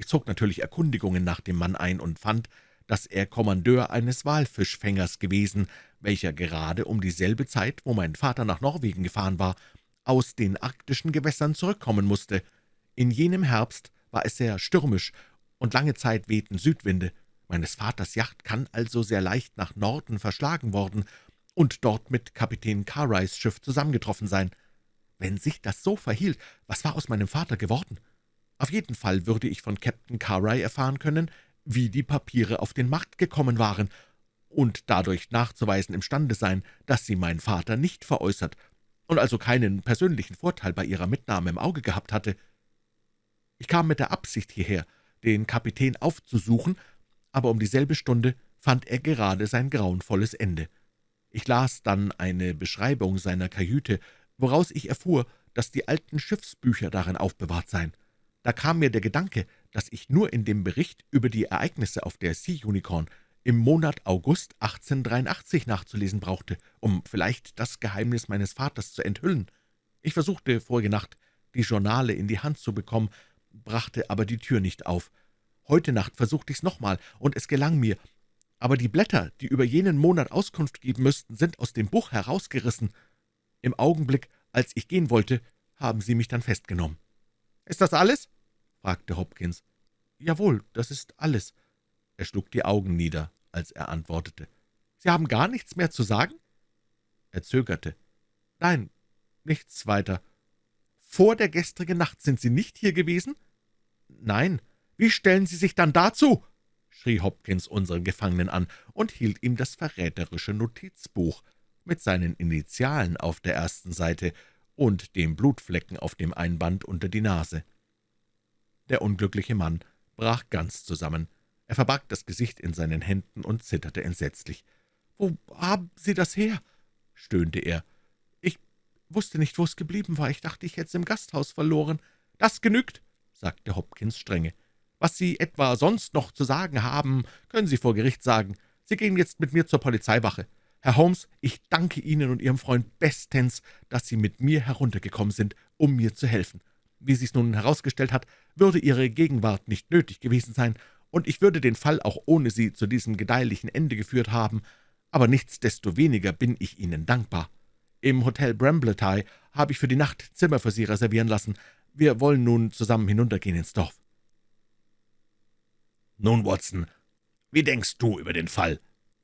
Ich zog natürlich Erkundigungen nach dem Mann ein und fand, dass er Kommandeur eines Walfischfängers gewesen, welcher gerade um dieselbe Zeit, wo mein Vater nach Norwegen gefahren war, aus den arktischen Gewässern zurückkommen musste. In jenem Herbst war es sehr stürmisch, und lange Zeit wehten Südwinde. Meines Vaters Yacht kann also sehr leicht nach Norden verschlagen worden und dort mit Kapitän Carreys Schiff zusammengetroffen sein. Wenn sich das so verhielt, was war aus meinem Vater geworden? Auf jeden Fall würde ich von Captain Carey erfahren können, wie die Papiere auf den Markt gekommen waren und dadurch nachzuweisen imstande sein, dass sie mein Vater nicht veräußert und also keinen persönlichen Vorteil bei ihrer Mitnahme im Auge gehabt hatte. Ich kam mit der Absicht hierher, den Kapitän aufzusuchen, aber um dieselbe Stunde fand er gerade sein grauenvolles Ende. Ich las dann eine Beschreibung seiner Kajüte, woraus ich erfuhr, dass die alten Schiffsbücher darin aufbewahrt seien. Da kam mir der Gedanke, dass ich nur in dem Bericht über die Ereignisse auf der Sea Unicorn im Monat August 1883 nachzulesen brauchte, um vielleicht das Geheimnis meines Vaters zu enthüllen. Ich versuchte vorige Nacht, die Journale in die Hand zu bekommen, brachte aber die Tür nicht auf. Heute Nacht versuchte ich's nochmal, und es gelang mir. Aber die Blätter, die über jenen Monat Auskunft geben müssten, sind aus dem Buch herausgerissen. Im Augenblick, als ich gehen wollte, haben Sie mich dann festgenommen. »Ist das alles?« fragte Hopkins. »Jawohl, das ist alles.« er schlug die Augen nieder, als er antwortete. »Sie haben gar nichts mehr zu sagen?« Er zögerte. »Nein, nichts weiter.« »Vor der gestrigen Nacht sind Sie nicht hier gewesen?« »Nein.« »Wie stellen Sie sich dann dazu?« schrie Hopkins unseren Gefangenen an und hielt ihm das verräterische Notizbuch mit seinen Initialen auf der ersten Seite und dem Blutflecken auf dem Einband unter die Nase. Der unglückliche Mann brach ganz zusammen. Er verbarg das Gesicht in seinen Händen und zitterte entsetzlich. »Wo haben Sie das her?« stöhnte er. »Ich wusste nicht, wo es geblieben war. Ich dachte, ich hätte es im Gasthaus verloren.« »Das genügt«, sagte Hopkins strenge. »Was Sie etwa sonst noch zu sagen haben, können Sie vor Gericht sagen. Sie gehen jetzt mit mir zur Polizeiwache. Herr Holmes, ich danke Ihnen und Ihrem Freund bestens, dass Sie mit mir heruntergekommen sind, um mir zu helfen. Wie sich's nun herausgestellt hat, würde Ihre Gegenwart nicht nötig gewesen sein, und ich würde den Fall auch ohne Sie zu diesem gedeihlichen Ende geführt haben, aber nichtsdestoweniger bin ich Ihnen dankbar. Im Hotel Brambletye habe ich für die Nacht Zimmer für Sie reservieren lassen. Wir wollen nun zusammen hinuntergehen ins Dorf.« »Nun, Watson, wie denkst du über den Fall?«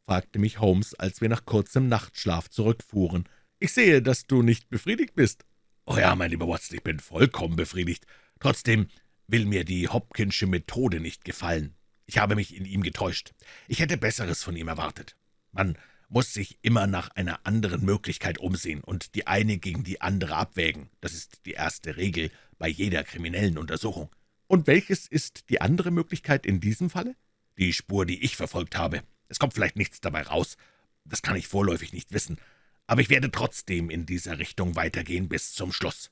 Fragte mich Holmes, als wir nach kurzem Nachtschlaf zurückfuhren. »Ich sehe, dass du nicht befriedigt bist.« »Oh ja, mein lieber Watson, ich bin vollkommen befriedigt. Trotzdem will mir die Hopkinsche Methode nicht gefallen. Ich habe mich in ihm getäuscht. Ich hätte Besseres von ihm erwartet. Man muss sich immer nach einer anderen Möglichkeit umsehen und die eine gegen die andere abwägen. Das ist die erste Regel bei jeder kriminellen Untersuchung. Und welches ist die andere Möglichkeit in diesem Falle? Die Spur, die ich verfolgt habe. Es kommt vielleicht nichts dabei raus. Das kann ich vorläufig nicht wissen. Aber ich werde trotzdem in dieser Richtung weitergehen bis zum Schluss.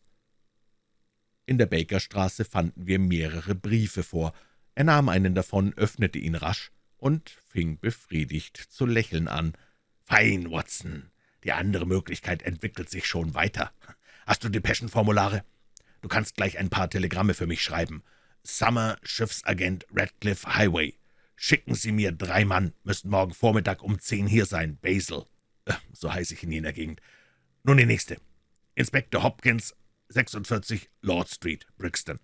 In der Bakerstraße fanden wir mehrere Briefe vor, er nahm einen davon, öffnete ihn rasch und fing befriedigt zu lächeln an. »Fein, Watson. Die andere Möglichkeit entwickelt sich schon weiter. Hast du Depeschenformulare? Du kannst gleich ein paar Telegramme für mich schreiben. Summer, Schiffsagent Radcliffe Highway. Schicken Sie mir drei Mann, müssen morgen Vormittag um zehn hier sein, Basil. Äh, so heiße ich in jener Gegend. Nun die nächste. Inspektor Hopkins, 46 Lord Street, Brixton.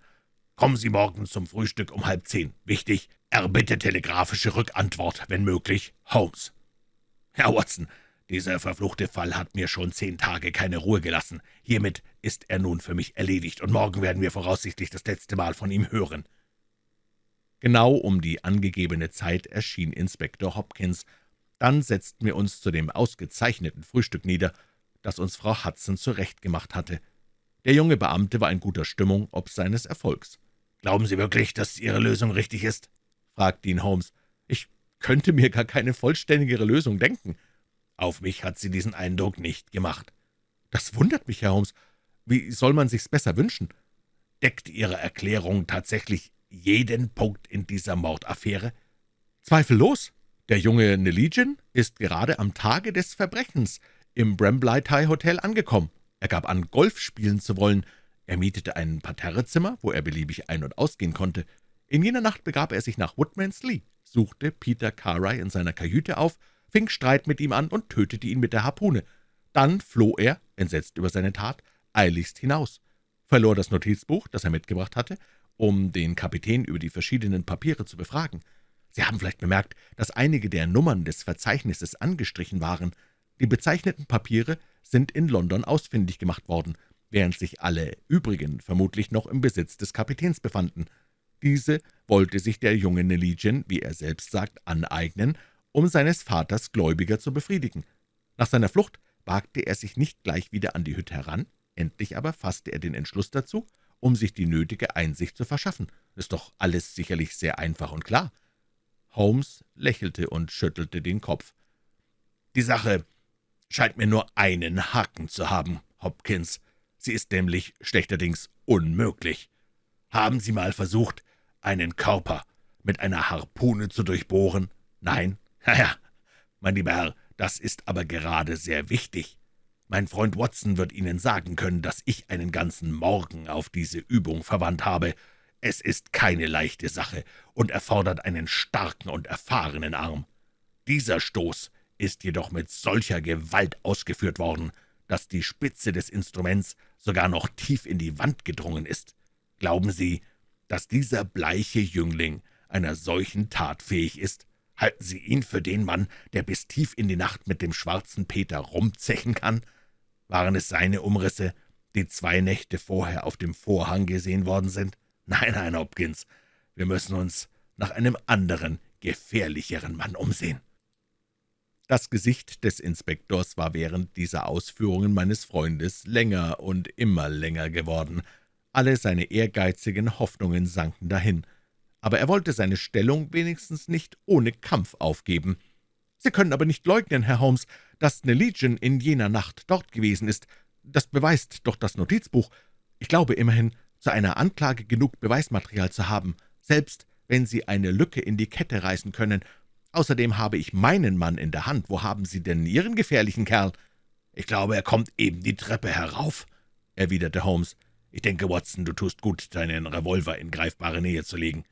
Kommen Sie morgen zum Frühstück um halb zehn. Wichtig, erbitte telegrafische Rückantwort, wenn möglich. Holmes.« »Herr Watson, dieser verfluchte Fall hat mir schon zehn Tage keine Ruhe gelassen. Hiermit ist er nun für mich erledigt, und morgen werden wir voraussichtlich das letzte Mal von ihm hören.« Genau um die angegebene Zeit erschien Inspektor Hopkins. Dann setzten wir uns zu dem ausgezeichneten Frühstück nieder, das uns Frau Hudson zurechtgemacht hatte. Der junge Beamte war in guter Stimmung ob seines Erfolgs. »Glauben Sie wirklich, dass Ihre Lösung richtig ist?« fragte ihn Holmes. »Ich könnte mir gar keine vollständigere Lösung denken.« »Auf mich hat sie diesen Eindruck nicht gemacht.« »Das wundert mich, Herr Holmes. Wie soll man sich's besser wünschen?« »Deckt Ihre Erklärung tatsächlich jeden Punkt in dieser Mordaffäre?« »Zweifellos. Der junge Neligian ist gerade am Tage des Verbrechens im Brambleigh Hotel angekommen. Er gab an, Golf spielen zu wollen. Er mietete ein Parterrezimmer, wo er beliebig ein- und ausgehen konnte. In jener Nacht begab er sich nach Woodman's Lee, suchte Peter Carey in seiner Kajüte auf, fing Streit mit ihm an und tötete ihn mit der Harpune. Dann floh er, entsetzt über seine Tat, eiligst hinaus, verlor das Notizbuch, das er mitgebracht hatte, um den Kapitän über die verschiedenen Papiere zu befragen. Sie haben vielleicht bemerkt, dass einige der Nummern des Verzeichnisses angestrichen waren. Die bezeichneten Papiere sind in London ausfindig gemacht worden, während sich alle übrigen vermutlich noch im Besitz des Kapitäns befanden. Diese wollte sich der junge Neligian, wie er selbst sagt, aneignen, um seines Vaters Gläubiger zu befriedigen. Nach seiner Flucht wagte er sich nicht gleich wieder an die Hütte heran, endlich aber fasste er den Entschluss dazu, um sich die nötige Einsicht zu verschaffen. Ist doch alles sicherlich sehr einfach und klar. Holmes lächelte und schüttelte den Kopf. »Die Sache scheint mir nur einen Haken zu haben, Hopkins. Sie ist nämlich schlechterdings unmöglich. Haben Sie mal versucht, einen Körper mit einer Harpune zu durchbohren? Nein? Ja, mein lieber Herr, das ist aber gerade sehr wichtig. Mein Freund Watson wird Ihnen sagen können, dass ich einen ganzen Morgen auf diese Übung verwandt habe. Es ist keine leichte Sache und erfordert einen starken und erfahrenen Arm. Dieser Stoß ist jedoch mit solcher Gewalt ausgeführt worden, dass die Spitze des Instruments sogar noch tief in die Wand gedrungen ist. Glauben Sie, dass dieser bleiche Jüngling einer solchen Tat fähig ist? Halten Sie ihn für den Mann, der bis tief in die Nacht mit dem schwarzen Peter rumzechen kann? Waren es seine Umrisse, die zwei Nächte vorher auf dem Vorhang gesehen worden sind? Nein, nein, Hopkins, wir müssen uns nach einem anderen, gefährlicheren Mann umsehen.« Das Gesicht des Inspektors war während dieser Ausführungen meines Freundes länger und immer länger geworden. Alle seine ehrgeizigen Hoffnungen sanken dahin. Aber er wollte seine Stellung wenigstens nicht ohne Kampf aufgeben. »Sie können aber nicht leugnen, Herr Holmes, dass eine Legion in jener Nacht dort gewesen ist. Das beweist doch das Notizbuch. Ich glaube immerhin, zu einer Anklage genug Beweismaterial zu haben, selbst wenn Sie eine Lücke in die Kette reißen können. Außerdem habe ich meinen Mann in der Hand. Wo haben Sie denn Ihren gefährlichen Kerl?« »Ich glaube, er kommt eben die Treppe herauf«, erwiderte Holmes. »Ich denke, Watson, du tust gut, deinen Revolver in greifbare Nähe zu legen.«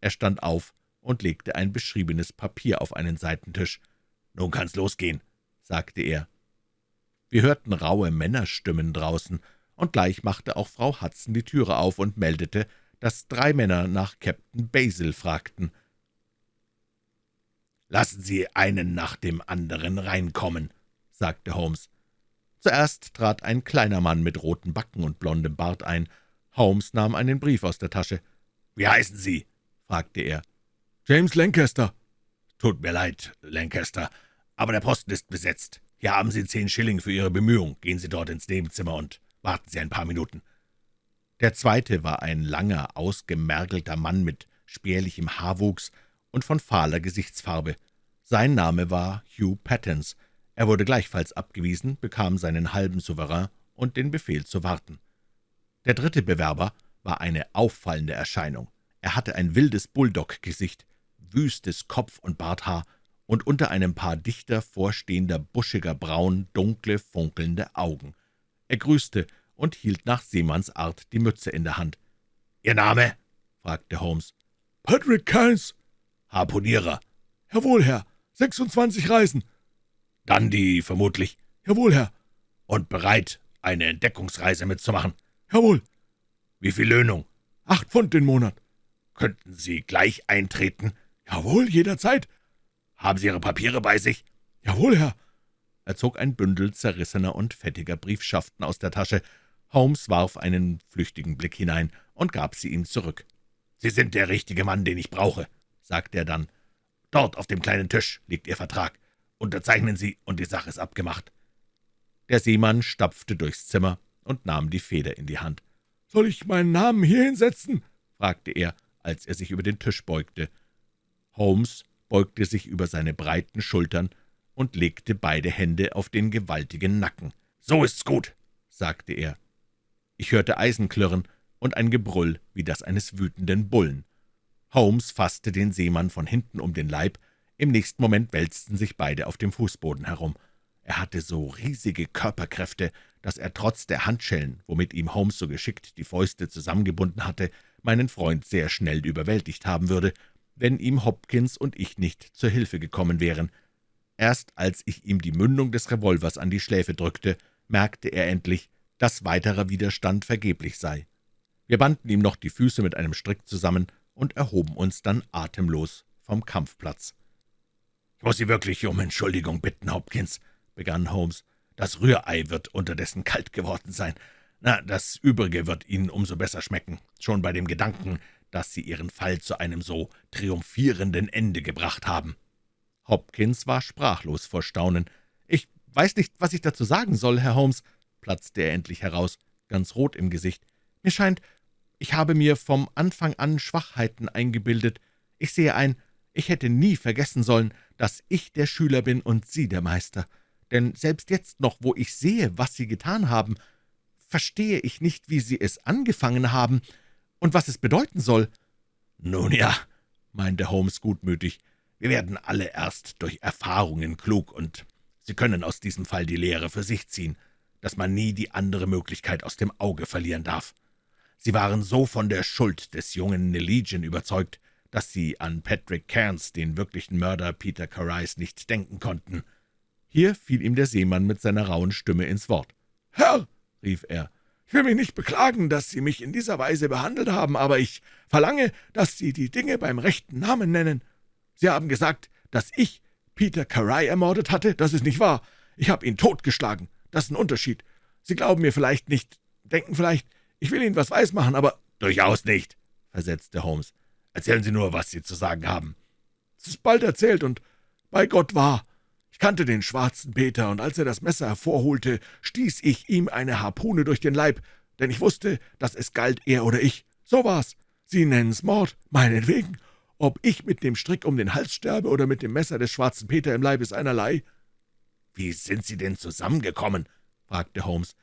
Er stand auf und legte ein beschriebenes Papier auf einen Seitentisch. »Nun kann's losgehen«, sagte er. Wir hörten raue Männerstimmen draußen, und gleich machte auch Frau Hudson die Türe auf und meldete, dass drei Männer nach Captain Basil fragten. »Lassen Sie einen nach dem anderen reinkommen«, sagte Holmes. Zuerst trat ein kleiner Mann mit roten Backen und blondem Bart ein. Holmes nahm einen Brief aus der Tasche. »Wie heißen Sie?« fragte er. »James Lancaster.« »Tut mir leid, Lancaster, aber der Posten ist besetzt. Hier haben Sie zehn Schilling für Ihre Bemühung. Gehen Sie dort ins Nebenzimmer und warten Sie ein paar Minuten.« Der zweite war ein langer, ausgemergelter Mann mit spärlichem Haarwuchs und von fahler Gesichtsfarbe. Sein Name war Hugh Pattens. Er wurde gleichfalls abgewiesen, bekam seinen halben Souverän und den Befehl zu warten. Der dritte Bewerber war eine auffallende Erscheinung. Er hatte ein wildes Bulldog-Gesicht, wüstes Kopf- und Barthaar und unter einem Paar dichter vorstehender, buschiger Brauen dunkle, funkelnde Augen. Er grüßte und hielt nach Seemannsart die Mütze in der Hand. »Ihr Name?« fragte Holmes. »Patrick Kynes.« »Harpunierer?« »Jawohl, Herr. 26 Reisen.« »Dann die vermutlich?« »Jawohl, Herr.« »Und bereit, eine Entdeckungsreise mitzumachen?« »Jawohl.« »Wie viel Löhnung?« »Acht Pfund den Monat.« »Könnten Sie gleich eintreten?« »Jawohl, jederzeit.« »Haben Sie Ihre Papiere bei sich?« »Jawohl, Herr.« Er zog ein Bündel zerrissener und fettiger Briefschaften aus der Tasche. Holmes warf einen flüchtigen Blick hinein und gab sie ihm zurück. »Sie sind der richtige Mann, den ich brauche«, sagte er dann. »Dort auf dem kleinen Tisch liegt Ihr Vertrag. Unterzeichnen Sie, und die Sache ist abgemacht.« Der Seemann stapfte durchs Zimmer und nahm die Feder in die Hand. »Soll ich meinen Namen hier hinsetzen?« fragte er, als er sich über den Tisch beugte. Holmes beugte sich über seine breiten Schultern und legte beide Hände auf den gewaltigen Nacken. »So ist's gut«, sagte er. Ich hörte Eisenklirren und ein Gebrüll wie das eines wütenden Bullen. Holmes fasste den Seemann von hinten um den Leib, im nächsten Moment wälzten sich beide auf dem Fußboden herum. Er hatte so riesige Körperkräfte, dass er trotz der Handschellen, womit ihm Holmes so geschickt die Fäuste zusammengebunden hatte, meinen Freund sehr schnell überwältigt haben würde, wenn ihm Hopkins und ich nicht zur Hilfe gekommen wären. Erst als ich ihm die Mündung des Revolvers an die Schläfe drückte, merkte er endlich, dass weiterer Widerstand vergeblich sei. Wir banden ihm noch die Füße mit einem Strick zusammen und erhoben uns dann atemlos vom Kampfplatz. »Ich muss Sie wirklich um Entschuldigung bitten, Hopkins«, begann Holmes. »Das Rührei wird unterdessen kalt geworden sein. Na, das Übrige wird Ihnen umso besser schmecken, schon bei dem Gedanken, dass Sie Ihren Fall zu einem so triumphierenden Ende gebracht haben.« Hopkins war sprachlos vor Staunen. »Ich weiß nicht, was ich dazu sagen soll, Herr Holmes«, platzte er endlich heraus, ganz rot im Gesicht. »Mir scheint, ich habe mir vom Anfang an Schwachheiten eingebildet. Ich sehe ein, ich hätte nie vergessen sollen, dass ich der Schüler bin und Sie der Meister. Denn selbst jetzt noch, wo ich sehe, was Sie getan haben, verstehe ich nicht, wie Sie es angefangen haben und was es bedeuten soll.« »Nun ja«, meinte Holmes gutmütig, »wir werden alle erst durch Erfahrungen klug, und Sie können aus diesem Fall die Lehre für sich ziehen, dass man nie die andere Möglichkeit aus dem Auge verlieren darf. Sie waren so von der Schuld des jungen Nelegion überzeugt, dass Sie an Patrick Cairns, den wirklichen Mörder Peter Carys, nicht denken konnten.« Hier fiel ihm der Seemann mit seiner rauen Stimme ins Wort. »Herr«, rief er, »ich will mich nicht beklagen, dass Sie mich in dieser Weise behandelt haben, aber ich verlange, dass Sie die Dinge beim rechten Namen nennen. Sie haben gesagt, dass ich Peter Caray ermordet hatte. Das ist nicht wahr. Ich habe ihn totgeschlagen. Das ist ein Unterschied. Sie glauben mir vielleicht nicht, denken vielleicht, ich will Ihnen was weismachen, aber »Durchaus nicht«, versetzte Holmes. »Erzählen Sie nur, was Sie zu sagen haben.« »Es ist bald erzählt und bei Gott wahr. Ich kannte den schwarzen Peter, und als er das Messer hervorholte, stieß ich ihm eine Harpune durch den Leib, denn ich wusste, dass es galt, er oder ich. So war's. Sie nennen's Mord, meinetwegen. Ob ich mit dem Strick um den Hals sterbe oder mit dem Messer des schwarzen Peter im Leib, ist einerlei.« »Wie sind Sie denn zusammengekommen?« fragte Holmes.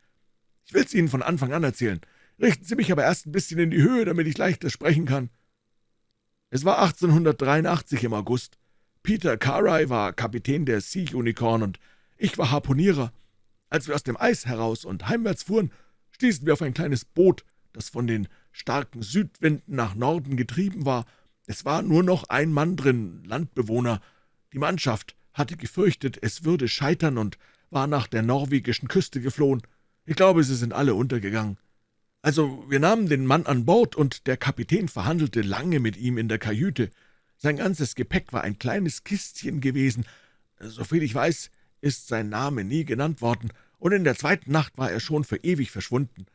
»Ich will's Ihnen von Anfang an erzählen. Richten Sie mich aber erst ein bisschen in die Höhe, damit ich leichter sprechen kann.« Es war 1883 im August. Peter Carey war Kapitän der Sea Unicorn und ich war Harpunierer. Als wir aus dem Eis heraus und heimwärts fuhren, stießen wir auf ein kleines Boot, das von den starken Südwinden nach Norden getrieben war. Es war nur noch ein Mann drin, Landbewohner. Die Mannschaft hatte gefürchtet, es würde scheitern und war nach der norwegischen Küste geflohen. Ich glaube, sie sind alle untergegangen. Also, wir nahmen den Mann an Bord, und der Kapitän verhandelte lange mit ihm in der Kajüte. Sein ganzes Gepäck war ein kleines Kistchen gewesen. Soviel ich weiß, ist sein Name nie genannt worden, und in der zweiten Nacht war er schon für ewig verschwunden.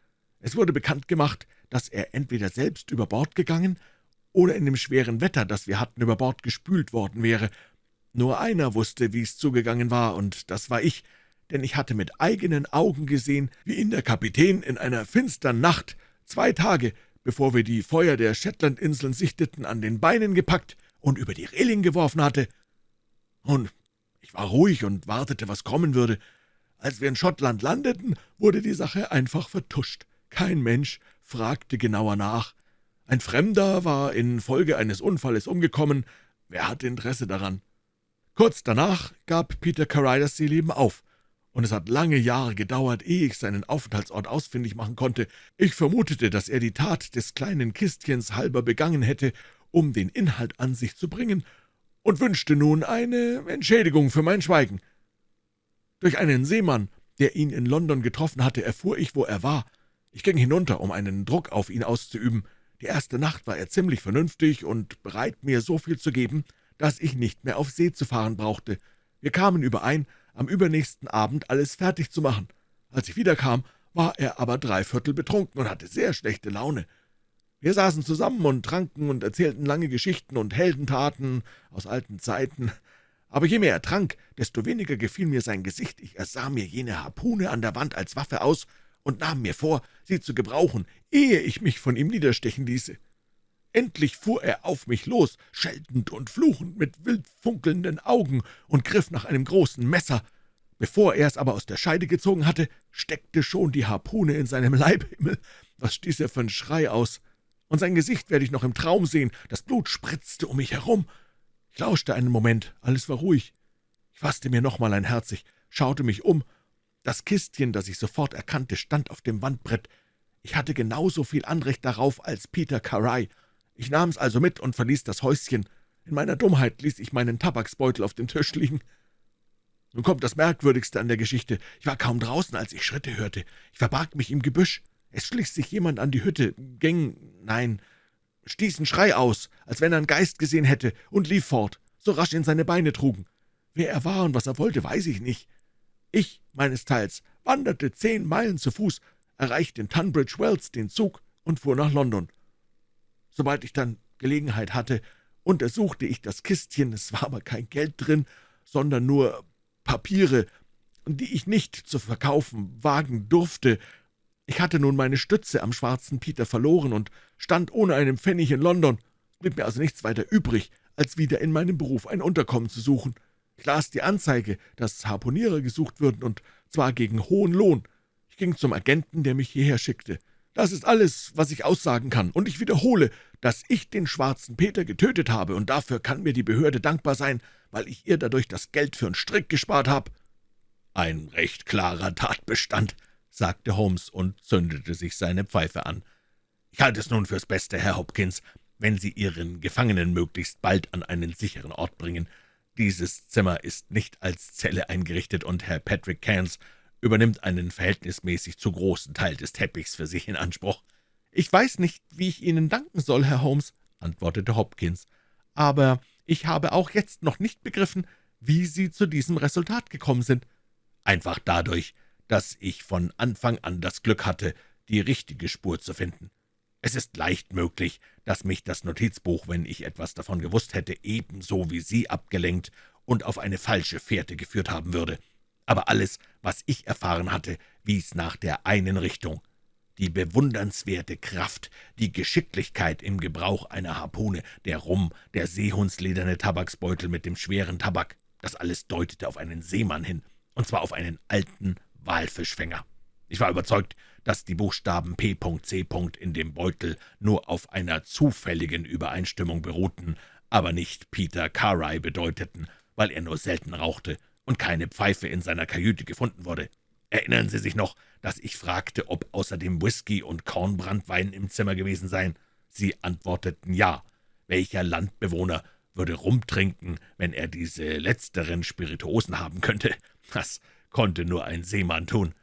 Es wurde bekannt gemacht, dass er entweder selbst über Bord gegangen oder in dem schweren Wetter, das wir hatten, über Bord gespült worden wäre. Nur einer wusste, wie es zugegangen war, und das war ich, denn ich hatte mit eigenen Augen gesehen, wie ihn der Kapitän in einer finstern Nacht, zwei Tage, bevor wir die Feuer der Shetlandinseln sichteten, an den Beinen gepackt und über die Reling geworfen hatte. Nun, ich war ruhig und wartete, was kommen würde. Als wir in Schottland landeten, wurde die Sache einfach vertuscht. Kein Mensch fragte genauer nach. Ein Fremder war infolge eines Unfalles umgekommen. Wer hatte Interesse daran? Kurz danach gab Peter Carey das Seeleben auf, und es hat lange Jahre gedauert, ehe ich seinen Aufenthaltsort ausfindig machen konnte. Ich vermutete, dass er die Tat des kleinen Kistchens halber begangen hätte, um den Inhalt an sich zu bringen, und wünschte nun eine Entschädigung für mein Schweigen. Durch einen Seemann, der ihn in London getroffen hatte, erfuhr ich, wo er war. Ich ging hinunter, um einen Druck auf ihn auszuüben. Die erste Nacht war er ziemlich vernünftig und bereit, mir so viel zu geben, dass ich nicht mehr auf See zu fahren brauchte. Wir kamen überein, am übernächsten Abend alles fertig zu machen. Als ich wiederkam, war er aber dreiviertel betrunken und hatte sehr schlechte Laune. Wir saßen zusammen und tranken und erzählten lange Geschichten und Heldentaten aus alten Zeiten. Aber je mehr er trank, desto weniger gefiel mir sein Gesicht. Ich ersah mir jene Harpune an der Wand als Waffe aus und nahm mir vor, sie zu gebrauchen, ehe ich mich von ihm niederstechen ließe. Endlich fuhr er auf mich los, scheltend und fluchend, mit wild funkelnden Augen, und griff nach einem großen Messer. Bevor er es aber aus der Scheide gezogen hatte, steckte schon die Harpune in seinem Leibhimmel. Was stieß er für einen Schrei aus? Und sein Gesicht werde ich noch im Traum sehen. Das Blut spritzte um mich herum. Ich lauschte einen Moment, alles war ruhig. Ich fasste mir nochmal ein Herz, ich schaute mich um. Das Kistchen, das ich sofort erkannte, stand auf dem Wandbrett. Ich hatte genauso viel Anrecht darauf als Peter Carey. Ich nahm es also mit und verließ das Häuschen. In meiner Dummheit ließ ich meinen Tabaksbeutel auf dem Tisch liegen. Nun kommt das Merkwürdigste an der Geschichte. Ich war kaum draußen, als ich Schritte hörte. Ich verbarg mich im Gebüsch. Es schlich sich jemand an die Hütte, ging, nein, stieß einen Schrei aus, als wenn er einen Geist gesehen hätte, und lief fort, so rasch ihn seine Beine trugen. Wer er war und was er wollte, weiß ich nicht. Ich, meines Teils, wanderte zehn Meilen zu Fuß, erreichte in Tunbridge Wells den Zug und fuhr nach London. Sobald ich dann Gelegenheit hatte, untersuchte ich das Kistchen, es war aber kein Geld drin, sondern nur Papiere, die ich nicht zu verkaufen wagen durfte, ich hatte nun meine Stütze am schwarzen Peter verloren und stand ohne einen Pfennig in London. Blieb mir also nichts weiter übrig, als wieder in meinem Beruf ein Unterkommen zu suchen. Ich las die Anzeige, dass Harponierer gesucht würden, und zwar gegen hohen Lohn. Ich ging zum Agenten, der mich hierher schickte. Das ist alles, was ich aussagen kann, und ich wiederhole, dass ich den schwarzen Peter getötet habe, und dafür kann mir die Behörde dankbar sein, weil ich ihr dadurch das Geld für einen Strick gespart habe. Ein recht klarer Tatbestand, sagte Holmes und zündete sich seine Pfeife an. »Ich halte es nun fürs Beste, Herr Hopkins, wenn Sie Ihren Gefangenen möglichst bald an einen sicheren Ort bringen. Dieses Zimmer ist nicht als Zelle eingerichtet, und Herr Patrick Cairns übernimmt einen verhältnismäßig zu großen Teil des Teppichs für sich in Anspruch.« »Ich weiß nicht, wie ich Ihnen danken soll, Herr Holmes«, antwortete Hopkins, »aber ich habe auch jetzt noch nicht begriffen, wie Sie zu diesem Resultat gekommen sind.« »Einfach dadurch, dass ich von Anfang an das Glück hatte, die richtige Spur zu finden. Es ist leicht möglich, dass mich das Notizbuch, wenn ich etwas davon gewusst hätte, ebenso wie Sie abgelenkt und auf eine falsche Fährte geführt haben würde. Aber alles, was ich erfahren hatte, wies nach der einen Richtung. Die bewundernswerte Kraft, die Geschicklichkeit im Gebrauch einer Harpune, der Rum, der seehundslederne Tabaksbeutel mit dem schweren Tabak, das alles deutete auf einen Seemann hin, und zwar auf einen alten, Walfischfänger. Ich war überzeugt, dass die Buchstaben P.C. in dem Beutel nur auf einer zufälligen Übereinstimmung beruhten, aber nicht Peter Carey bedeuteten, weil er nur selten rauchte und keine Pfeife in seiner Kajüte gefunden wurde. Erinnern Sie sich noch, dass ich fragte, ob außerdem Whisky und Kornbrandwein im Zimmer gewesen seien? Sie antworteten ja. Welcher Landbewohner würde rumtrinken, wenn er diese letzteren Spirituosen haben könnte? Das konnte nur ein Seemann tun.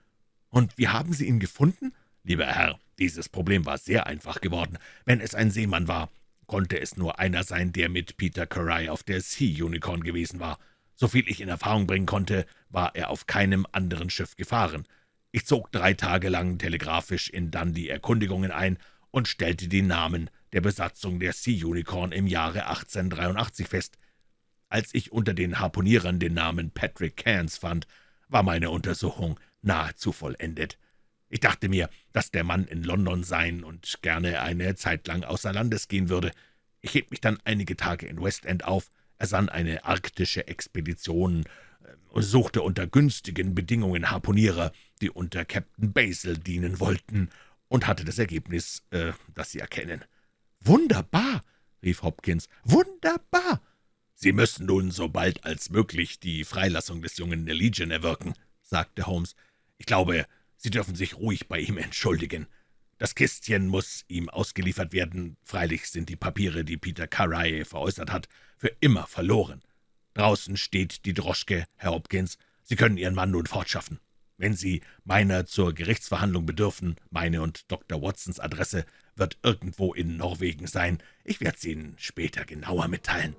»Und wie haben Sie ihn gefunden?« »Lieber Herr, dieses Problem war sehr einfach geworden. Wenn es ein Seemann war, konnte es nur einer sein, der mit Peter Carey auf der Sea Unicorn gewesen war. Soviel ich in Erfahrung bringen konnte, war er auf keinem anderen Schiff gefahren. Ich zog drei Tage lang telegrafisch in Dundee Erkundigungen ein und stellte die Namen der Besatzung der Sea Unicorn im Jahre 1883 fest. Als ich unter den Harpunierern den Namen Patrick Cairns fand, war meine Untersuchung nahezu vollendet. Ich dachte mir, dass der Mann in London sein und gerne eine Zeit lang außer Landes gehen würde. Ich hielt mich dann einige Tage in Westend auf, ersann eine arktische Expedition und suchte unter günstigen Bedingungen Harpunierer, die unter Captain Basil dienen wollten, und hatte das Ergebnis, äh, das Sie erkennen. »Wunderbar«, rief Hopkins, »wunderbar!« »Sie müssen nun so bald als möglich die Freilassung des jungen Legion erwirken«, sagte Holmes. »Ich glaube, Sie dürfen sich ruhig bei ihm entschuldigen. Das Kistchen muss ihm ausgeliefert werden. Freilich sind die Papiere, die Peter Carey veräußert hat, für immer verloren. Draußen steht die Droschke, Herr Hopkins. Sie können Ihren Mann nun fortschaffen. Wenn Sie meiner zur Gerichtsverhandlung bedürfen, meine und Dr. Watsons Adresse wird irgendwo in Norwegen sein. Ich werde sie Ihnen später genauer mitteilen.«